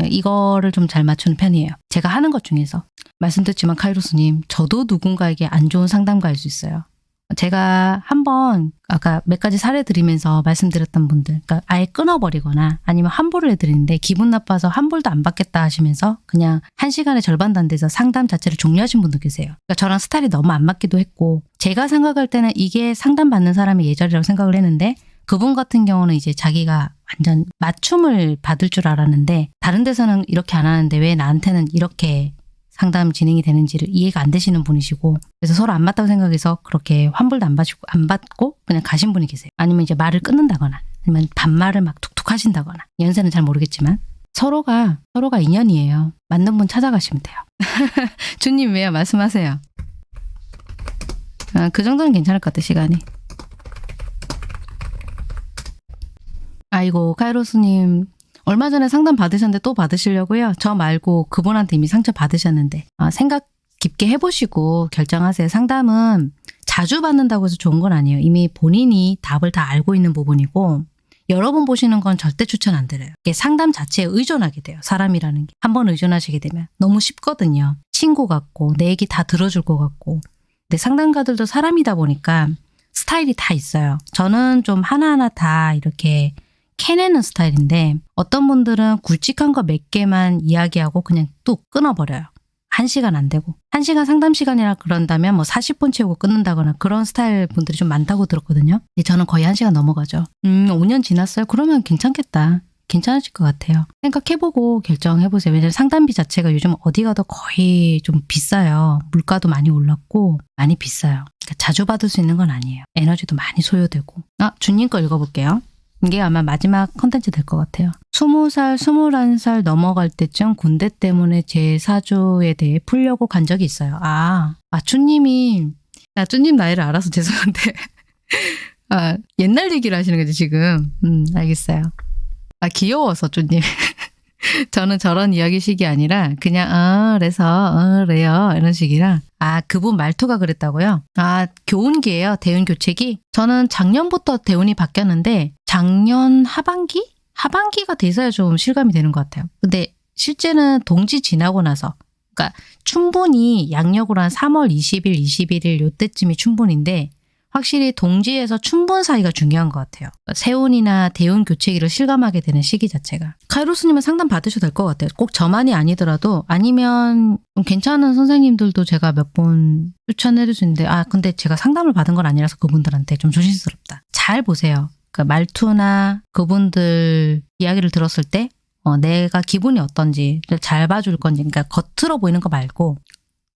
이거를 좀 잘 맞추는 편이에요. 제가 하는 것 중에서. 말씀드렸지만 카이로스님, 저도 누군가에게 안 좋은 상담가일 수 있어요. 제가 한번 아까 몇 가지 사례 드리면서 말씀드렸던 분들, 그러니까 아예 끊어버리거나 아니면 환불을 해드리는데 기분 나빠서 환불도 안 받겠다 하시면서 그냥 한 시간의 절반도 안 돼서 상담 자체를 종료하신 분도 계세요. 그러니까 저랑 스타일이 너무 안 맞기도 했고 제가 생각할 때는 이게 상담받는 사람의 예절이라고 생각을 했는데 그분 같은 경우는 이제 자기가 완전 맞춤을 받을 줄 알았는데 다른 데서는 이렇게 안 하는데 왜 나한테는 이렇게 상담 진행이 되는지를 이해가 안 되시는 분이시고 그래서 서로 안 맞다고 생각해서 그렇게 환불도 안 받고 안 받고 그냥 가신 분이 계세요. 아니면 이제 말을 끊는다거나 아니면 반말을 막 툭툭 하신다거나 연세는 잘 모르겠지만 서로가 서로가 인연이에요. 맞는 분 찾아가시면 돼요. 주님 왜요? 말씀하세요. 아, 그 정도는 괜찮을 것 같아 시간이. 아이고 카이로스님 얼마 전에 상담 받으셨는데 또 받으시려고요? 저 말고 그분한테 이미 상처 받으셨는데 아, 생각 깊게 해보시고 결정하세요. 상담은 자주 받는다고 해서 좋은 건 아니에요. 이미 본인이 답을 다 알고 있는 부분이고 여러 번 보시는 건 절대 추천 안 드려요. 이게 상담 자체에 의존하게 돼요. 사람이라는 게. 한 번 의존하시게 되면 너무 쉽거든요. 친구 같고 내 얘기 다 들어줄 것 같고 근데 상담가들도 사람이다 보니까 스타일이 다 있어요. 저는 좀 하나하나 다 이렇게 캐내는 스타일인데 어떤 분들은 굵직한 거 몇 개만 이야기하고 그냥 뚝 끊어버려요. 한 시간 안 되고. 한 시간 상담 시간이라 그런다면 뭐 40분 채우고 끊는다거나 그런 스타일 분들이 좀 많다고 들었거든요. 근데 저는 거의 한 시간 넘어가죠. 음, 5년 지났어요? 그러면 괜찮겠다. 괜찮으실 것 같아요. 생각해보고 결정해보세요. 왜냐면 상담비 자체가 요즘 어디 가도 거의 좀 비싸요. 물가도 많이 올랐고 많이 비싸요. 그러니까 자주 받을 수 있는 건 아니에요. 에너지도 많이 소요되고. 아, 주님 거 읽어볼게요. 이게 아마 마지막 컨텐츠 될 것 같아요. 20살, 21살 넘어갈 때쯤 군대 때문에 제 사주에 대해 풀려고 간 적이 있어요. 아, 아, 쭈님이, 아, 쭈님 나이를 알아서 죄송한데. 아, 옛날 얘기를 하시는 거죠, 지금. 음, 알겠어요. 아, 귀여워서, 쭈님. 저는 저런 이야기식이 아니라 그냥 어 그래서 어 그래요 이런 식이라 아 그분 말투가 그랬다고요? 아 교훈기예요 대운 교책이? 저는 작년부터 대운이 바뀌었는데 작년 하반기? 하반기가 돼서야 좀 실감이 되는 것 같아요. 근데 실제는 동지 지나고 나서 그러니까 충분히 양력으로 한 3월 20일, 21일 요때쯤이 충분인데 확실히 동지에서 춘분 사이가 중요한 것 같아요. 세운이나 대운 교체기를 실감하게 되는 시기 자체가. 카이로스님은 상담 받으셔도 될 것 같아요. 꼭 저만이 아니더라도 아니면 좀 괜찮은 선생님들도 제가 몇 번 추천해 줄수 있는데 아 근데 제가 상담을 받은 건 아니라서 그분들한테 좀 조심스럽다. 잘 보세요. 그 말투나 그분들 이야기를 들었을 때 어, 내가 기분이 어떤지 잘 봐줄 건지 그러니까 겉으로 보이는 거 말고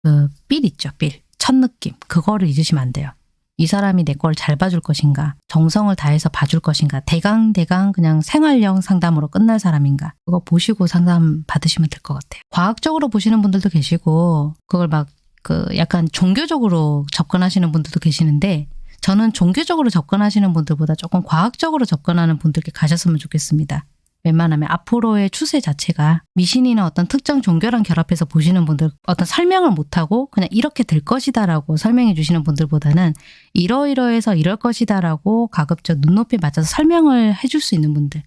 그삘 있죠 삘. 첫 느낌 그거를 잊으시면 안 돼요. 이 사람이 내 걸 잘 봐줄 것인가 정성을 다해서 봐줄 것인가 대강대강 그냥 생활형 상담으로 끝날 사람인가 그거 보시고 상담 받으시면 될 것 같아요. 과학적으로 보시는 분들도 계시고 그걸 막 그 약간 종교적으로 접근하시는 분들도 계시는데 저는 종교적으로 접근하시는 분들보다 조금 과학적으로 접근하는 분들께 가셨으면 좋겠습니다. 웬만하면 앞으로의 추세 자체가 미신이나 어떤 특정 종교랑 결합해서 보시는 분들 어떤 설명을 못하고 그냥 이렇게 될 것이다 라고 설명해 주시는 분들보다는 이러이러해서 이럴 것이다 라고 가급적 눈높이 맞춰서 설명을 해줄 수 있는 분들.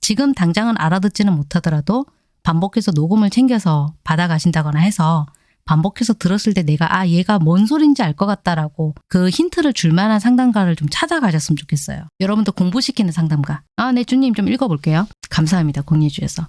지금 당장은 알아듣지는 못하더라도 반복해서 녹음을 챙겨서 받아가신다거나 해서 반복해서 들었을 때 내가 아 얘가 뭔 소린지 알 것 같다라고 그 힌트를 줄 만한 상담가를 좀 찾아가셨으면 좋겠어요. 여러분도 공부시키는 상담가. 아, 네 주님 좀 읽어볼게요. 감사합니다. 공예주에서.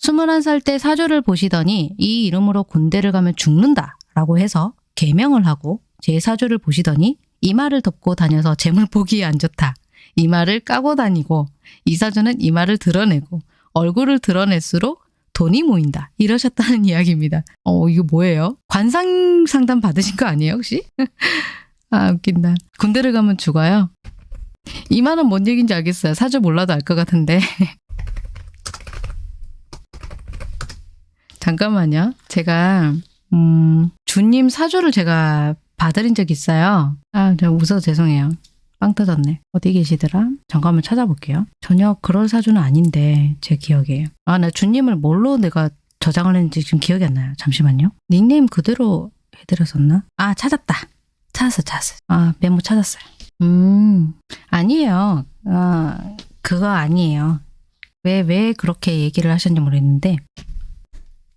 21살 때 사주를 보시더니 이 이름으로 군대를 가면 죽는다 라고 해서 개명을 하고 제 사주를 보시더니 이마를 덮고 다녀서 재물 보기에 안 좋다. 이마를 까고 다니고 이 사주는 이마를 드러내고 얼굴을 드러낼수록 돈이 모인다. 이러셨다는 이야기입니다. 어, 이거 뭐예요? 관상 상담 받으신 거 아니에요, 혹시? 아, 웃긴다. 군대를 가면 죽어요? 이만한 뭔 얘기인지 알겠어요. 사주 몰라도 알 것 같은데. 잠깐만요. 제가, 음, 주님 사주를 제가 봐드린 적 있어요. 아, 저 웃어서 죄송해요. 빵 터졌네. 어디 계시더라? 잠깐 만 찾아볼게요. 전혀 그럴 사주는 아닌데 제 기억에. 아, 나 주님을 뭘로 내가 저장을 했는지 지금 기억이 안 나요. 잠시만요. 닉네임 그대로 해드렸었나? 아, 찾았다. 찾았어, 찾았어. 아, 메모 찾았어요. 음, 아니에요. 아, 그거 아니에요. 왜, 왜 그렇게 얘기를 하셨는지 모르겠는데,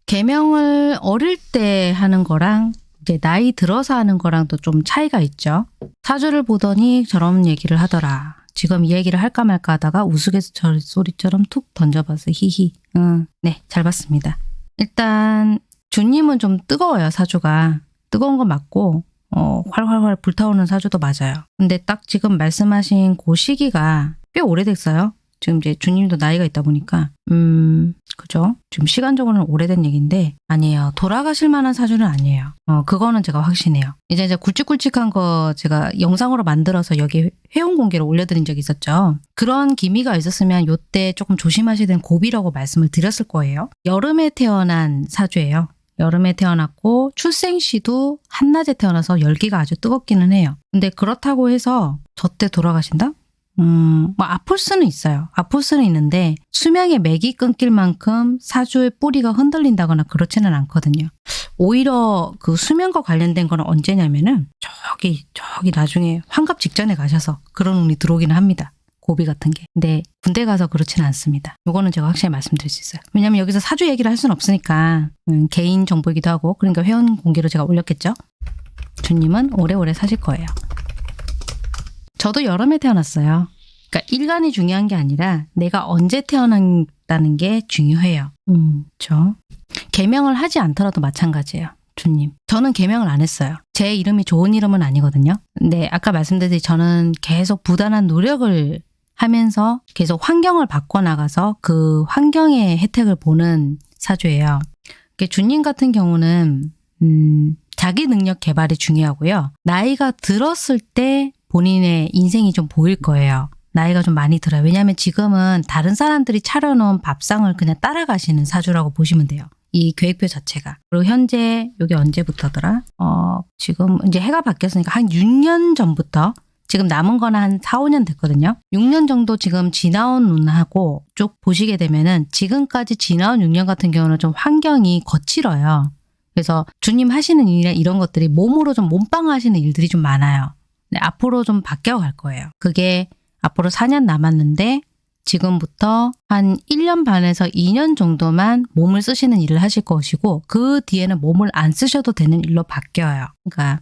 개명을 어릴 때 하는 거랑 이제 나이 들어서 하는 거랑도 좀 차이가 있죠. 사주를 보더니 저런 얘기를 하더라. 지금 이 얘기를 할까 말까 하다가 우스갯소리처럼 소리처럼 툭 던져봤어. 히히. 응, 네, 잘 봤습니다. 일단 주님은 좀 뜨거워요, 사주가. 뜨거운 거 맞고 어, 활활활 불타오르는 사주도 맞아요. 근데 딱 지금 말씀하신 그 시기가 꽤 오래됐어요. 지금 이제 주님도 나이가 있다 보니까 음 그죠? 지금 시간적으로는 오래된 얘기인데 아니에요. 돌아가실 만한 사주는 아니에요. 어 그거는 제가 확신해요. 이제 이제 굵직굵직한 거 제가 영상으로 만들어서 여기 회원 공개로 올려드린 적이 있었죠. 그런 기미가 있었으면 요때 조금 조심하셔야 되는 고비라고 말씀을 드렸을 거예요. 여름에 태어난 사주예요. 여름에 태어났고 출생 시도 한낮에 태어나서 열기가 아주 뜨겁기는 해요. 근데 그렇다고 해서 저때 돌아가신다? 음, 뭐 아플 수는 있어요. 아플 수는 있는데 수명의 맥이 끊길 만큼 사주의 뿌리가 흔들린다거나 그렇지는 않거든요. 오히려 그 수면과 관련된 거는 언제냐면은 저기 저기 나중에 환갑 직전에 가셔서 그런 운이 들어오기는 합니다. 고비 같은 게. 근데 군대 가서 그렇지는 않습니다. 요거는 제가 확실히 말씀드릴 수 있어요. 왜냐면 여기서 사주 얘기를 할 수는 없으니까 음, 개인 정보이기도 하고 그러니까 회원 공개로 제가 올렸겠죠. 주님은 오래오래 사실 거예요. 저도 여름에 태어났어요. 그러니까 일간이 중요한 게 아니라 내가 언제 태어났다는 게 중요해요. 음, 저 개명을 하지 않더라도 마찬가지예요. 주님. 저는 개명을 안 했어요. 제 이름이 좋은 이름은 아니거든요. 근데 아까 말씀드렸듯이 저는 계속 부단한 노력을 하면서 계속 환경을 바꿔나가서 그 환경의 혜택을 보는 사주예요. 주님 같은 경우는 음, 자기 능력 개발이 중요하고요. 나이가 들었을 때 본인의 인생이 좀 보일 거예요. 나이가 좀 많이 들어요. 왜냐하면 지금은 다른 사람들이 차려놓은 밥상을 그냥 따라가시는 사주라고 보시면 돼요. 이 계획표 자체가. 그리고 현재 여기 언제부터더라? 어, 지금 이제 해가 바뀌었으니까 한 6년 전부터 지금 남은 거는 한 4, 5년 됐거든요. 6년 정도 지금 지나온 운하고 쭉 보시게 되면은 지금까지 지나온 6년 같은 경우는 좀 환경이 거칠어요. 그래서 주님 하시는 일이나 이런 것들이 몸으로 좀 몸빵 하시는 일들이 좀 많아요. 네, 앞으로 좀 바뀌어 갈 거예요. 그게 앞으로 4년 남았는데 지금부터 한 1년 반에서 2년 정도만 몸을 쓰시는 일을 하실 것이고 그 뒤에는 몸을 안 쓰셔도 되는 일로 바뀌어요. 그러니까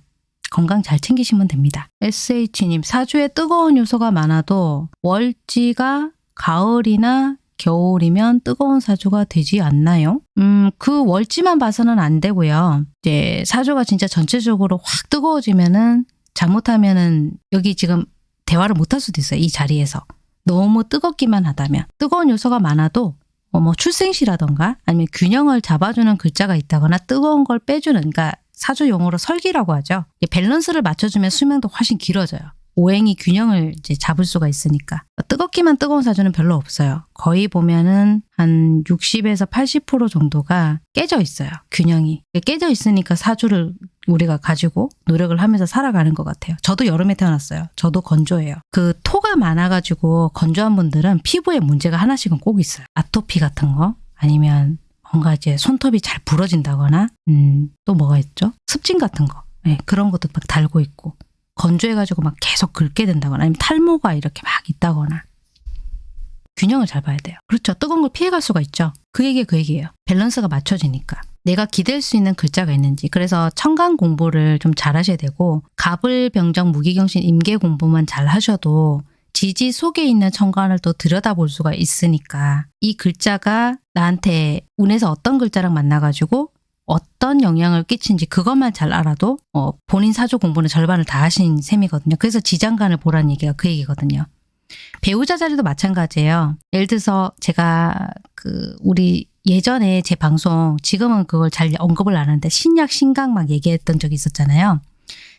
건강 잘 챙기시면 됩니다. SH님, 사주에 뜨거운 요소가 많아도 월지가 가을이나 겨울이면 뜨거운 사주가 되지 않나요? 음, 그 월지만 봐서는 안 되고요. 이제 사주가 진짜 전체적으로 확 뜨거워지면은 잘못하면은 여기 지금 대화를 못할 수도 있어요. 이 자리에서. 너무 뜨겁기만 하다면. 뜨거운 요소가 많아도 어, 뭐 출생시라던가 아니면 균형을 잡아주는 글자가 있다거나 뜨거운 걸 빼주는 그러니까 사주 용어로 설기라고 하죠. 밸런스를 맞춰주면 수명도 훨씬 길어져요. 오행이 균형을 이제 잡을 수가 있으니까. 뜨겁기만 뜨거운 사주는 별로 없어요. 거의 보면은 한 60에서 80% 정도가 깨져 있어요. 균형이. 깨져 있으니까 사주를 우리가 가지고 노력을 하면서 살아가는 것 같아요. 저도 여름에 태어났어요. 저도 건조해요. 그 토가 많아가지고 건조한 분들은 피부에 문제가 하나씩은 꼭 있어요. 아토피 같은 거 아니면 뭔가 이제 손톱이 잘 부러진다거나 음, 또 뭐가 있죠? 습진 같은 거. 네, 그런 것도 막 달고 있고 건조해가지고 막 계속 긁게 된다거나 아니면 탈모가 이렇게 막 있다거나 균형을 잘 봐야 돼요. 그렇죠. 뜨거운 걸 피해갈 수가 있죠. 그 얘기 그 얘기예요. 밸런스가 맞춰지니까. 내가 기댈 수 있는 글자가 있는지 그래서 청강 공부를 좀 잘 하셔야 되고 갑을 병정 무기경신 임계 공부만 잘 하셔도 지지 속에 있는 청간을 또 들여다볼 수가 있으니까 이 글자가 나한테 운에서 어떤 글자랑 만나가지고 어떤 영향을 끼친지 그것만 잘 알아도 어, 본인 사주 공부는 절반을 다 하신 셈이거든요. 그래서 지장간을 보라는 얘기가 그 얘기거든요. 배우자 자리도 마찬가지예요. 예를 들어서 제가 그 우리 예전에 제 방송 지금은 그걸 잘 언급을 안 하는데 신약 신강 막 얘기했던 적이 있었잖아요.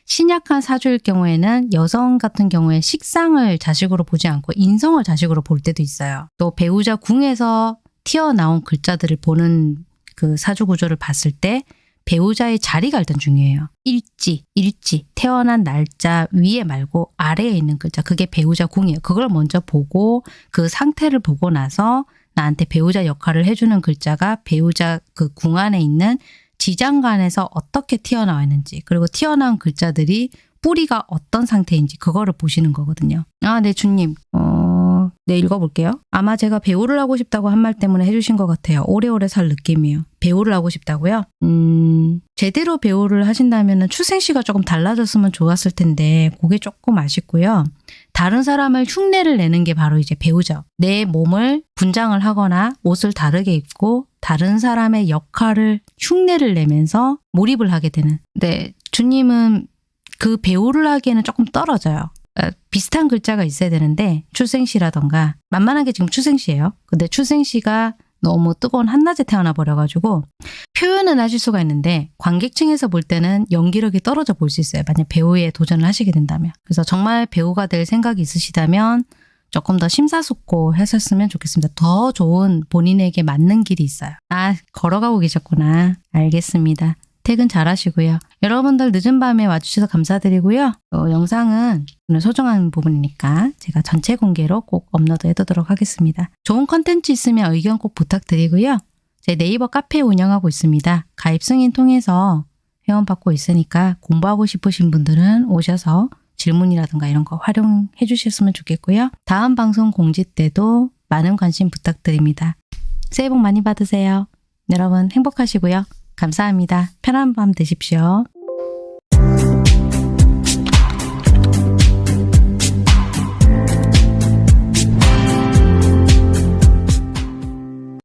신약한 사주일 경우에는 여성 같은 경우에 식상을 자식으로 보지 않고 인성을 자식으로 볼 때도 있어요. 또 배우자 궁에서 튀어나온 글자들을 보는 그 사주 구조를 봤을 때 배우자의 자리가 일단 중요해요. 일지, 일지, 태어난 날짜 위에 말고 아래에 있는 글자. 그게 배우자 궁이에요. 그걸 먼저 보고 그 상태를 보고 나서 나한테 배우자 역할을 해주는 글자가 배우자 그 궁 안에 있는 지장간에서 어떻게 튀어나와 있는지 그리고 튀어나온 글자들이 뿌리가 어떤 상태인지 그거를 보시는 거거든요. 아, 네, 주님. 어, 네, 읽어볼게요. 아마 제가 배우를 하고 싶다고 한 말 때문에 해주신 것 같아요. 오래오래 살 느낌이에요. 배우를 하고 싶다고요? 음, 제대로 배우를 하신다면 출생시가 조금 달라졌으면 좋았을 텐데 그게 조금 아쉽고요. 다른 사람을 흉내를 내는 게 바로 이제 배우죠. 내 몸을 분장을 하거나 옷을 다르게 입고 다른 사람의 역할을 흉내를 내면서 몰입을 하게 되는. 네, 주님은 그 배우를 하기에는 조금 떨어져요. 어, 비슷한 글자가 있어야 되는데 출생시라던가 만만하게 지금 출생시예요. 근데 출생시가 너무 뜨거운 한낮에 태어나 버려가지고 표현은 하실 수가 있는데 관객층에서 볼 때는 연기력이 떨어져 볼 수 있어요. 만약 배우에 도전을 하시게 된다면. 그래서 정말 배우가 될 생각이 있으시다면 조금 더 심사숙고 하셨으면 좋겠습니다. 더 좋은 본인에게 맞는 길이 있어요. 아, 걸어가고 계셨구나. 알겠습니다. 퇴근 잘 하시고요. 여러분들 늦은 밤에 와주셔서 감사드리고요. 어, 영상은 오늘 소중한 부분이니까 제가 전체 공개로 꼭 업로드 해두도록 하겠습니다. 좋은 컨텐츠 있으면 의견 꼭 부탁드리고요. 제 네이버 카페 운영하고 있습니다. 가입 승인 통해서 회원받고 있으니까 공부하고 싶으신 분들은 오셔서 질문이라든가 이런 거 활용해 주셨으면 좋겠고요. 다음 방송 공지 때도 많은 관심 부탁드립니다. 새해 복 많이 받으세요. 여러분 행복하시고요. 감사합니다. 편한 밤 되십시오.